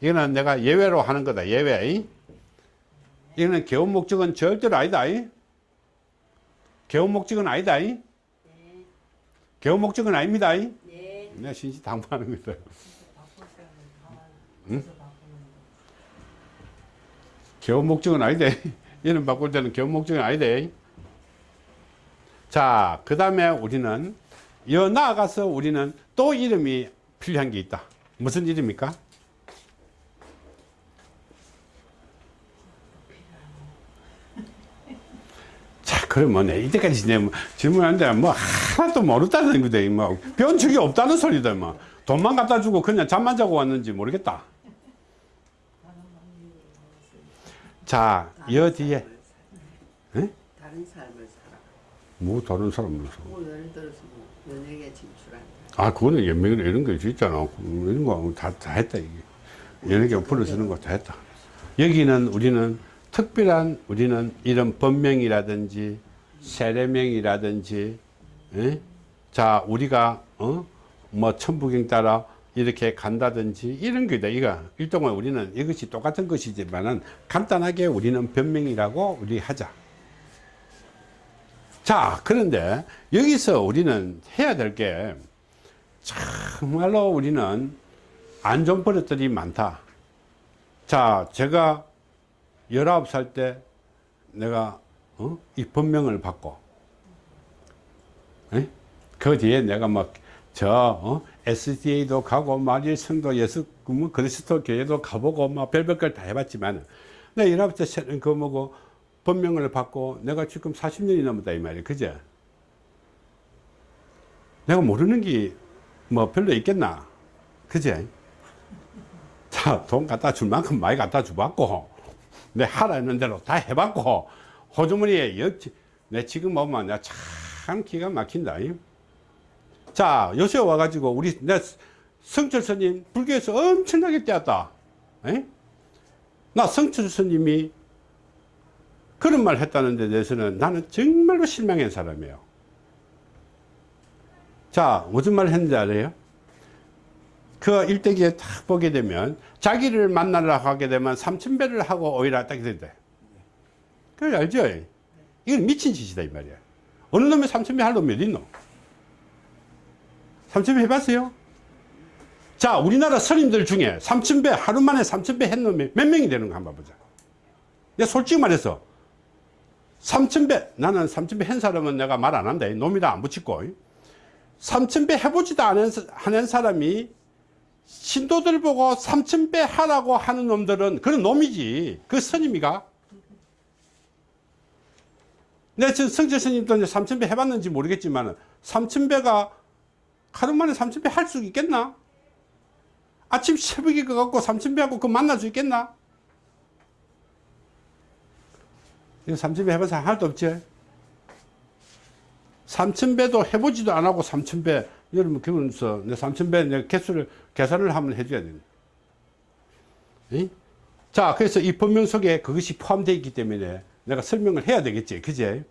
이거는 내가 예외로 하는 거다 예외 이. 이거는 개운 목적은 절대로 아니다 이. 개운 목적은 아니다 이. 네. 개운 목적은 아닙니다 이. 네. 내가 신시 당부하는 거다 응? 개원 목적은 아니대. 이름 바꿀 때는 개원 목적은 아니대. 자, 그 다음에 우리는 여 나아가서 우리는 또 이름이 필요한 게 있다. 무슨 이름입니까? 자, 그러면 내 이때까지 내뭐 질문하는데 뭐 하나도 모르다는 거대. 뭐 적이 없다는 소리다. 뭐 돈만 갖다 주고 그냥 잠만 자고 왔는지 모르겠다. 자, 여 뒤에 다른 삶을 살아. 뭐 다른 사람 무서 뭐 예를 들어서 뭐 연예계 진출한다. 아, 그거는 연맹 이런 거 있잖아. 이런 거다 다 했다 이게. 연예계 풀어주는 거 다 했다. 여기는 우리는 특별한 우리는 이런 법명이라든지 세례명이라든지, 예? 자 우리가 어 뭐 천부경 따라 이렇게 간다든지 이런 거다. 이거 일종의 우리는 이것이 똑같은 것이지만은 간단하게 우리는 변명이라고 우리 하자. 자, 그런데 여기서 우리는 해야 될 게 정말로 우리는 안 좋은 버릇들이 많다. 자, 제가 19살 때 내가 어? 이 법명을 받고 에? 그 뒤에 내가 막저 어? SDA도 가고 마리성도 예수 뭐 그리스도 교회도 가보고 막 별별 걸 다 해봤지만 내 연합체 그 뭐고 법명을 받고 내가 지금 40년이 넘었다 이 말이야 그제 내가 모르는 게 뭐 별로 있겠나 그제 자돈 갖다 줄 만큼 많이 갖다 주봤고 내 하라 했는 대로 다 해봤고 호주머니에 내 지금 보면 내가 참 기가 막힌다 이. 자 요새 와가지고 우리 내 성철 스님 불교에서 엄청나게 떼었다 에? 나 성철 스님이 그런 말 했다는 데 대해서는 나는 정말로 실망한 사람이에요 자 무슨 말 했는지 알아요? 그 일대기에 딱 보게 되면 자기를 만나러 가게 되면 삼천배를 하고 오히려 딱 된대 그래 알죠? 이건 미친 짓이다 이 말이야 어느 놈이 삼천배 할 놈이 어디 있노? 삼천배 해봤어요? 자 우리나라 스님들 중에 삼천배 하루 만에 삼천배 했 놈이 몇 명이 되는가 한번 보자 내가 솔직히 말해서 삼천배 나는 삼천배 한 사람은 내가 말 안 한다 놈이다 안 붙이고 삼천배 해보지도 않은 사- 하는 사람이 신도들 보고 삼천배 하라고 하는 놈들은 그런 놈이지 그 스님이가 내가 지금 성재 스님도 이제 삼천배 해봤는지 모르겠지만 삼천배가 하루 만에 삼천배 할 수 있겠나? 아침 새벽에 가갖고 삼천배하고 그 만날 수 있겠나? 삼천배 사람 하나도 없지? 삼천배도 해보지도 안 하고 삼천배 여러분 그러면서 내 삼천배 내 개수를 계산을 한번 해줘야. 이? 자 그래서 이 법명 속에 그것이 포함되어 있기 때문에 내가 설명을 해야 되겠지. 그제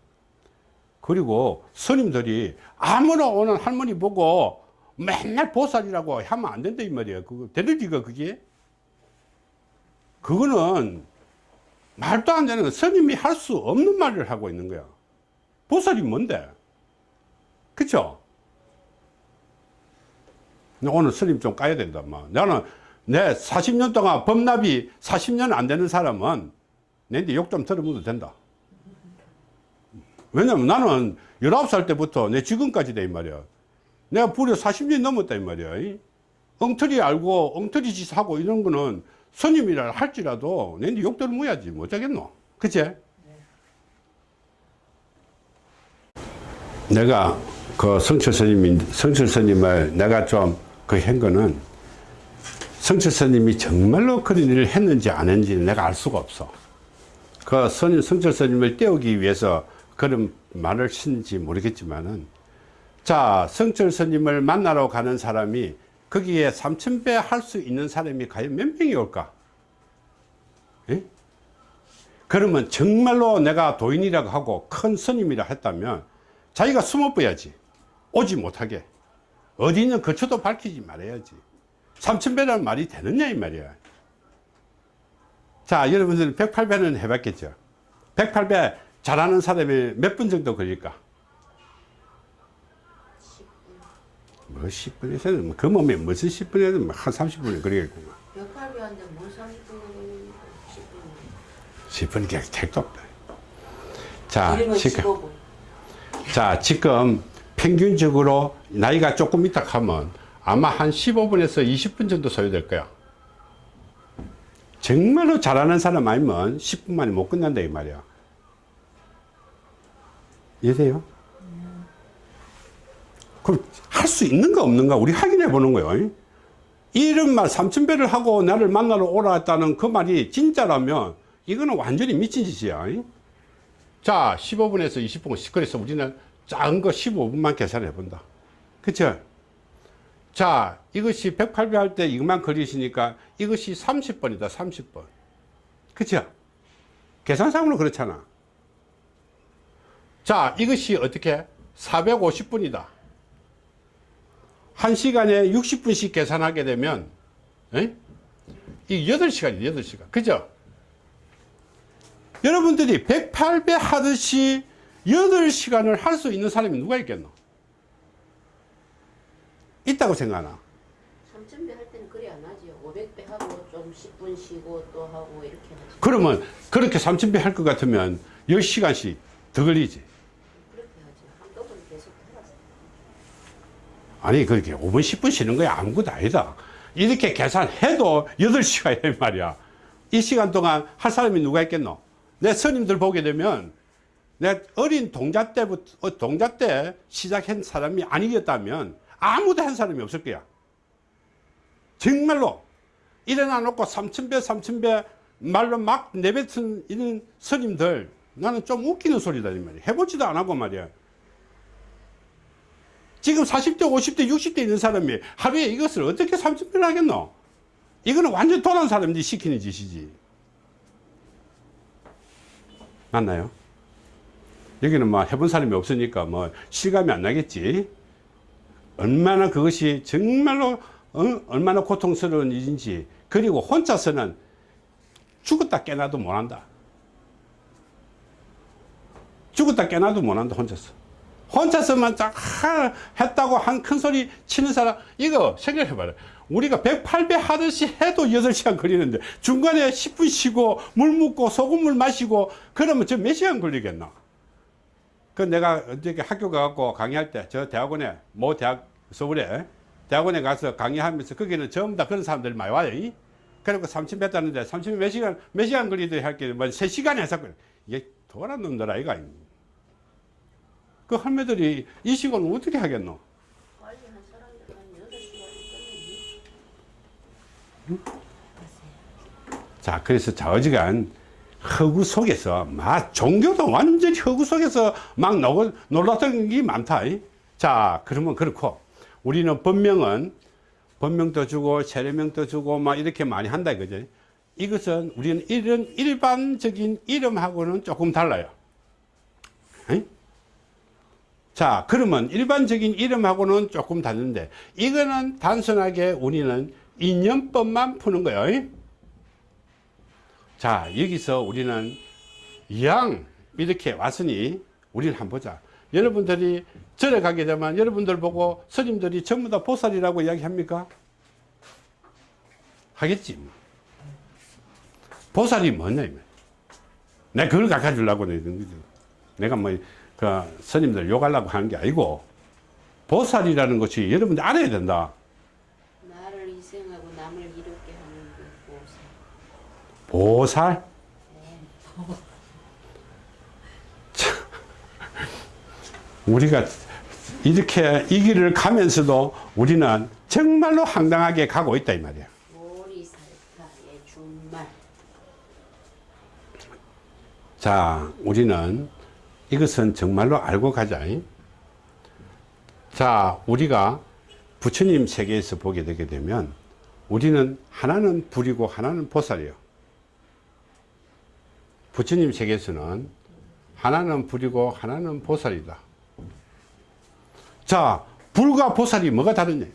그리고 스님들이 아무나 오는 할머니 보고 맨날 보살이라고 하면 안 된다 이 말이야 그거 되는지가 그게? 그거는 말도 안 되는 스님이 할 수 없는 말을 하고 있는 거야. 보살이 뭔데? 그쵸? 오늘 스님 좀 까야 된다 마. 나는 내 40년 동안 법납이 40년 안 되는 사람은 내한테 욕 좀 들어보도 된다. 왜냐면 나는 19살 때부터 내 지금까지다 이 말이야. 내가 불에 40년 넘었다 이 말이야. 이? 엉터리 알고 엉터리 짓 하고 이런 거는 스님이라 할지라도 내한테 욕 들어먹어야지. 못하겠노. 그치? 내가 그 성철 스님 성철 스님을 내가 좀 그 한 거는 성철 스님이 정말로 그런 일을 했는지 안 했는지 내가 알 수가 없어 그 스님, 성철 스님을 떼우기 위해서 그런 말을 했는지 모르겠지만은 자 성철 스님을 만나러 가는 사람이 거기에 삼천배 할 수 있는 사람이 과연 몇 명이 올까? 예? 그러면 정말로 내가 도인이라고 하고 큰 스님이라 했다면 자기가 숨어봐야지. 오지 못하게. 어디 있는 거처도 밝히지 말아야지. 삼천배라는 말이 되느냐 이 말이야 자 여러분들은 108배는 해봤겠죠? 108배 잘하는 사람이 몇 분 정도 걸릴까? 뭐 10분에서는 그 몸에 무슨 10분에서 한 30분이 걸리겠구만. 역할비한테 뭐 30분 10분 10분이 그냥 택도 없다. 자 지금 15분 자 지금 평균적으로 나이가 조금 있다 하면 아마 한 15분에서 20분 정도 소요될 거야 정말로 잘하는 사람 아니면 10분 만에 못 끝난다 이 말이야. 이해돼요? 그럼 할 수 있는가 없는가? 우리 확인해 보는 거예요. 이런 말 삼천배를 하고 나를 만나러 오라 했다는 그 말이 진짜라면 이거는 완전히 미친 짓이야. 자 15분에서 20분 그래서 우리는 작은 거 15분만 계산해 본다. 그쵸 자 이것이 108배 할 때 이것만 걸리시니까 이것이 30번이다 30번. 그쵸? 계산상으로 그렇잖아. 자 이것이 어떻게? 450분이다. 한 시간에 60분씩 계산하게 되면 에? 이 8시간이 8시간. 그죠? 여러분들이 108배 하듯이 8시간을 할 수 있는 사람이 누가 있겠노? 있다고 생각하나? 3,000배 할 때는 그리 안 하지요. 500배 하고 좀 10분 쉬고 또 하고 이렇게 하지. 그러면 그렇게 3000배 할 것 같으면 10시간씩 더 걸리지. 그렇게 하지. 한꺼번에 계속 해봤어 아니 그렇게 5분 10분 쉬는 거야. 아무것도 아니다. 이렇게 계산해도 8시간이란 말이야. 이 시간 동안 할 사람이 누가 있겠노? 내 스님들 보게 되면 내 어린 동자 때부터 어, 동자 때 시작한 사람이 아니겠다면 아무도 한 사람이 없을 거야. 정말로 일어나 놓고 삼천배 삼천배 말로 막 내뱉은 이런 스님들 나는 좀 웃기는 소리다 이 말이야. 해보지도 안 하고 말이야. 지금 40대 50대 60대 있는 사람이 하루에 이것을 어떻게 삼천배를 하겠노? 이거는 완전 도난 사람들이 시키는 짓이지. 맞나요? 여기는 뭐 해본 사람이 없으니까 뭐 실감이 안 나겠지 얼마나 그것이 정말로 어? 얼마나 고통스러운 일인지. 그리고 혼자서는 죽었다 깨나도 못한다. 죽었다 깨나도 못한다 혼자서. 혼자서만 딱 하- 했다고 한 큰 소리 치는 사람 이거 생각해 봐라. 우리가 108배 하듯이 해도 8시간 걸리는데 중간에 10분 쉬고 물 묻고 소금물 마시고 그러면 저 몇 시간 걸리겠나 그 내가 어저께 학교 가갖고 강의할 때 저 대학원에 모 대학 서울에 대학원에 가서 강의하면서 거기는 전부 다 그런 사람들이 많이 와요. 이? 그리고 3천 뺐다는데 3천 몇 시간 몇 시간 걸리더니 할게 뭐 3시간 해서. 이게 도란 놈들 아이가 그 할매들이 이 시간을 어떻게 하겠노? 빨리 한 사람들 한 8시간이 끝내지 자, 그래서 좌우지간 허구 속에서 막 종교도 완전히 허구 속에서 막 놀- 놀랐던 게 많다. 이. 자, 그러면 그렇고 우리는 법명은 법명도 주고 세례명도 주고 막 이렇게 많이 한다 이거죠. 이것은 우리는 이런 일반적인 이름하고는 조금 달라요. 이? 자, 그러면 일반적인 이름하고는 조금 다른데 이거는 단순하게 우리는 인연법만 푸는 거예요. 이? 자 여기서 우리는 양 이렇게 왔으니 우리는 한번 보자 여러분들이 절에 가게 되면 여러분들 보고 스님들이 전부 다 보살이라고 이야기합니까? 하겠지 뭐. 보살이 뭐냐 이 말. 내가 그걸 가르쳐 주려고 내는 거죠 내가 뭐 그 스님들 욕하려고 하는 게 아니고 보살이라는 것이 여러분들 알아야 된다 나를 희생하고 남을 이롭게 하는 그 보살 보살? 참, 우리가 이렇게 이 길을 가면서도 우리는 정말로 황당하게 가고 있다 이 말이야. 자, 우리는 이것은 정말로 알고 가자. 이. 자, 우리가 부처님 세계에서 보게 되게 되면 우리는 하나는 불이고 하나는 보살이요. 부처님 세계에서는 하나는 불이고 하나는 보살이다. 자, 불과 보살이 뭐가 다르냐?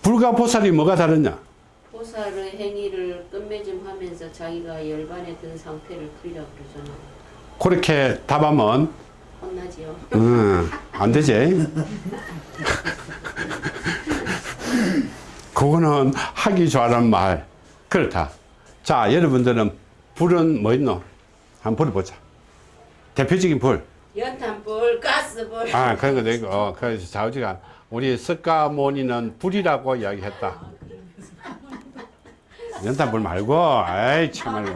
불과 보살이 뭐가 다르냐? 보살의 행위를 끝맺음하면서 자기가 열반에 든 상태를 풀이라고 그러잖아 그렇게 답하면 혼나지요 음, 안 되지. 그거는 하기 좋아하는 말. 그렇다. 자, 여러분들은 불은 뭐 있노? 한번 불어보자. 대표적인 불. 연탄불 가스불 아, 그런 것도 있고. 어, 그래서 좌우지가 우리 석가모니는 불이라고 이야기했다. 연탄불 말고, 아이, 참말로.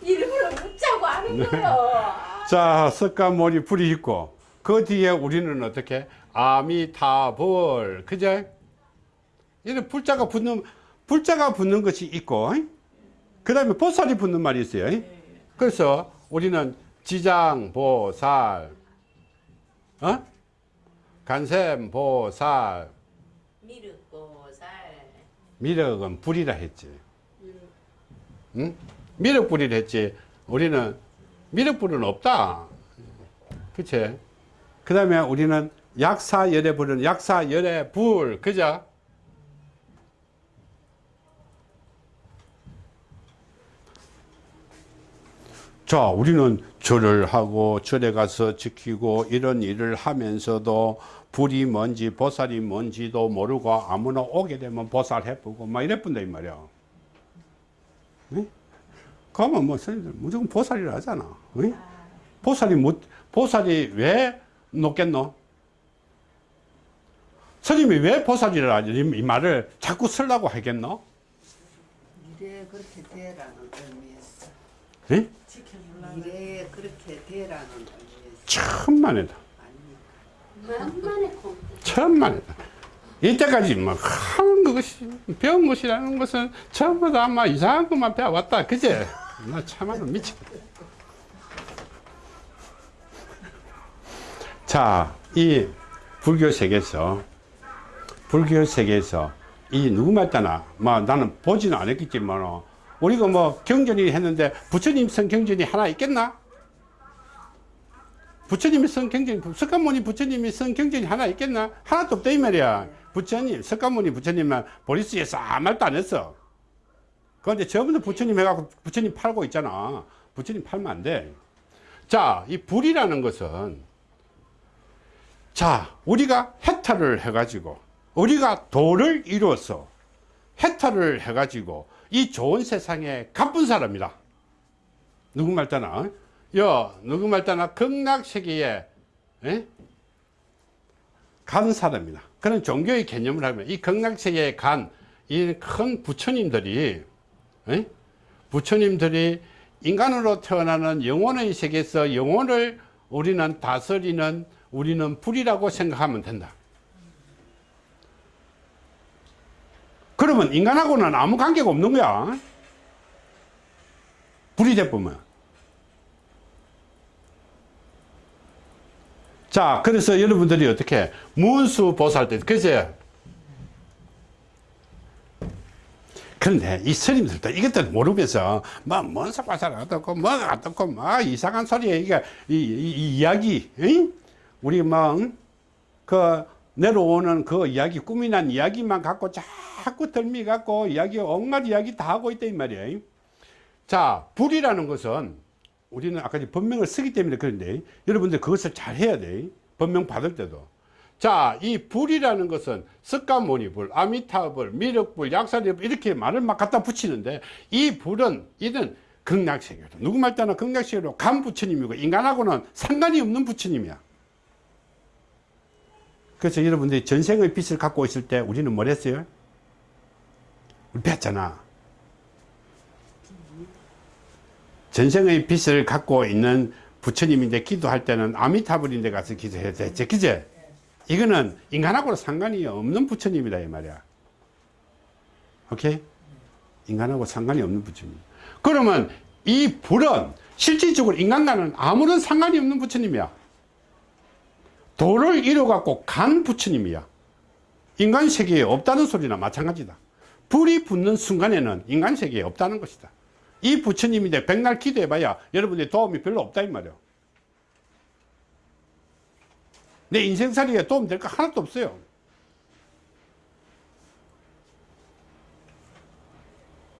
일부러 묻자고 하는 거요 자, 석가모니 불이 있고, 그 뒤에 우리는 어떻게? 아미타불. 그죠? 이런 불자가 붙는, 불자가 붙는 것이 있고, 그 다음에 보살이 붙는 말이 있어요. 그래서 우리는 지장 보살, 어? 간샘 보살, 미륵 보살 미륵은 불이라 했지. 응? 미륵 불이라 했지. 우리는 미륵 불은 없다. 그치? 그 다음에 우리는 약사 열의 불은 약사 열의 불. 그죠? 자, 우리는 절을 하고 절에 가서 지키고 이런 일을 하면서도 불이 뭔지 보살이 뭔지도 모르고 아무나 오게 되면 보살 해보고 막 이랬분다 이 말이야. 네? 그러면 뭐 스님들 무조건 보살이라 하잖아. 어이? 보살이 못, 보살이 왜 높겠노? 스님이 왜 보살이라 하지? 이, 이 말을 자꾸 쓰려고 하겠노? 미래에 그렇게 되라는 의미에서 예? 미래에 그렇게 되라는 천만에다. 천만에다. 이때까지 뭐 하는 것이 배운 것이라는 것은 전부 다 아마 이상한 것만 배워왔다. 그제? 나 참아도 미치겠다. 자, 이 불교 세계에서 불교 세계에서 이 누구 말따나 뭐 나는 보지는 않았겠지만 우리가 뭐 경전이 했는데 부처님 선 경전이 하나 있겠나? 부처님이 쓴 경전이 석가모니 부처님이 쓴 경전이 하나 있겠나? 하나도 없다 이 말이야. 부처님 석가모니 부처님만 보리스에서 아무 말도 안 했어. 그런데 다 부처님 해갖고 부처님 팔고 있잖아. 부처님 팔면 안 돼. 자, 이 불이라는 것은 자, 우리가 해탈을 해가지고 우리가 도를 이루어서 해탈을 해가지고 이 좋은 세상에 가쁜 사람이다. 누구 말따나 여 누구 말따나 극락세계에 에? 간 사람이다. 그런 종교의 개념을 하면 이 극락세계에 간 이 큰 부처님들이 에? 부처님들이 인간으로 태어나는 영혼의 세계에서 영혼을 우리는 다스리는 우리는 불이라고 생각하면 된다. 그러면 인간하고는 아무 관계가 없는 거야. 불이 돼보면. 자, 그래서 여러분들이 어떻게, 문수 보살 때, 그제 그런데 이 스님들도 이것들 모르면서, 뭐, 문수 보살 어떻고, 뭐가 어떻고, 뭐, 이상한 소리에, 이게, 이, 이, 이 이야기, 응? 우리 뭐, 응? 그, 내려오는 그 이야기, 꿈이 난 이야기만 갖고 자꾸 덜미 갖고 이야기, 온갖 이야기 다 하고 있다, 이 말이에요. 자, 불이라는 것은 우리는 아까 법명을 쓰기 때문에 그런데 여러분들 그것을 잘 해야 돼. 법명 받을 때도. 자, 이 불이라는 것은 석가모니불, 아미타불, 미륵불, 약사리불 이렇게 말을 막 갖다 붙이는데 이 불은 이는 극락세계로 누구 말따나 극락세계로 간 부처님이고 인간하고는 상관이 없는 부처님이야. 그래서 여러분들이 전생의 빛을 갖고 있을 때 우리는 뭘 했어요? 우리 배웠잖아. 전생의 빛을 갖고 있는 부처님인데 기도할 때는 아미타불인데 가서 기도해야 되지. 그제? 이거는 인간하고는 상관이 없는 부처님이다, 이 말이야. 오케이? 인간하고 상관이 없는 부처님. 그러면 이 불은 실질적으로 인간과는 아무런 상관이 없는 부처님이야. 도를 이뤄갖고 간 부처님이야. 인간 세계에 없다는 소리나 마찬가지다. 불이 붙는 순간에는 인간 세계에 없다는 것이다. 이 부처님인데 백날 기도해봐야 여러분의 도움이 별로 없다 이 말이야. 내 인생살이에 도움 될 거 하나도 없어요.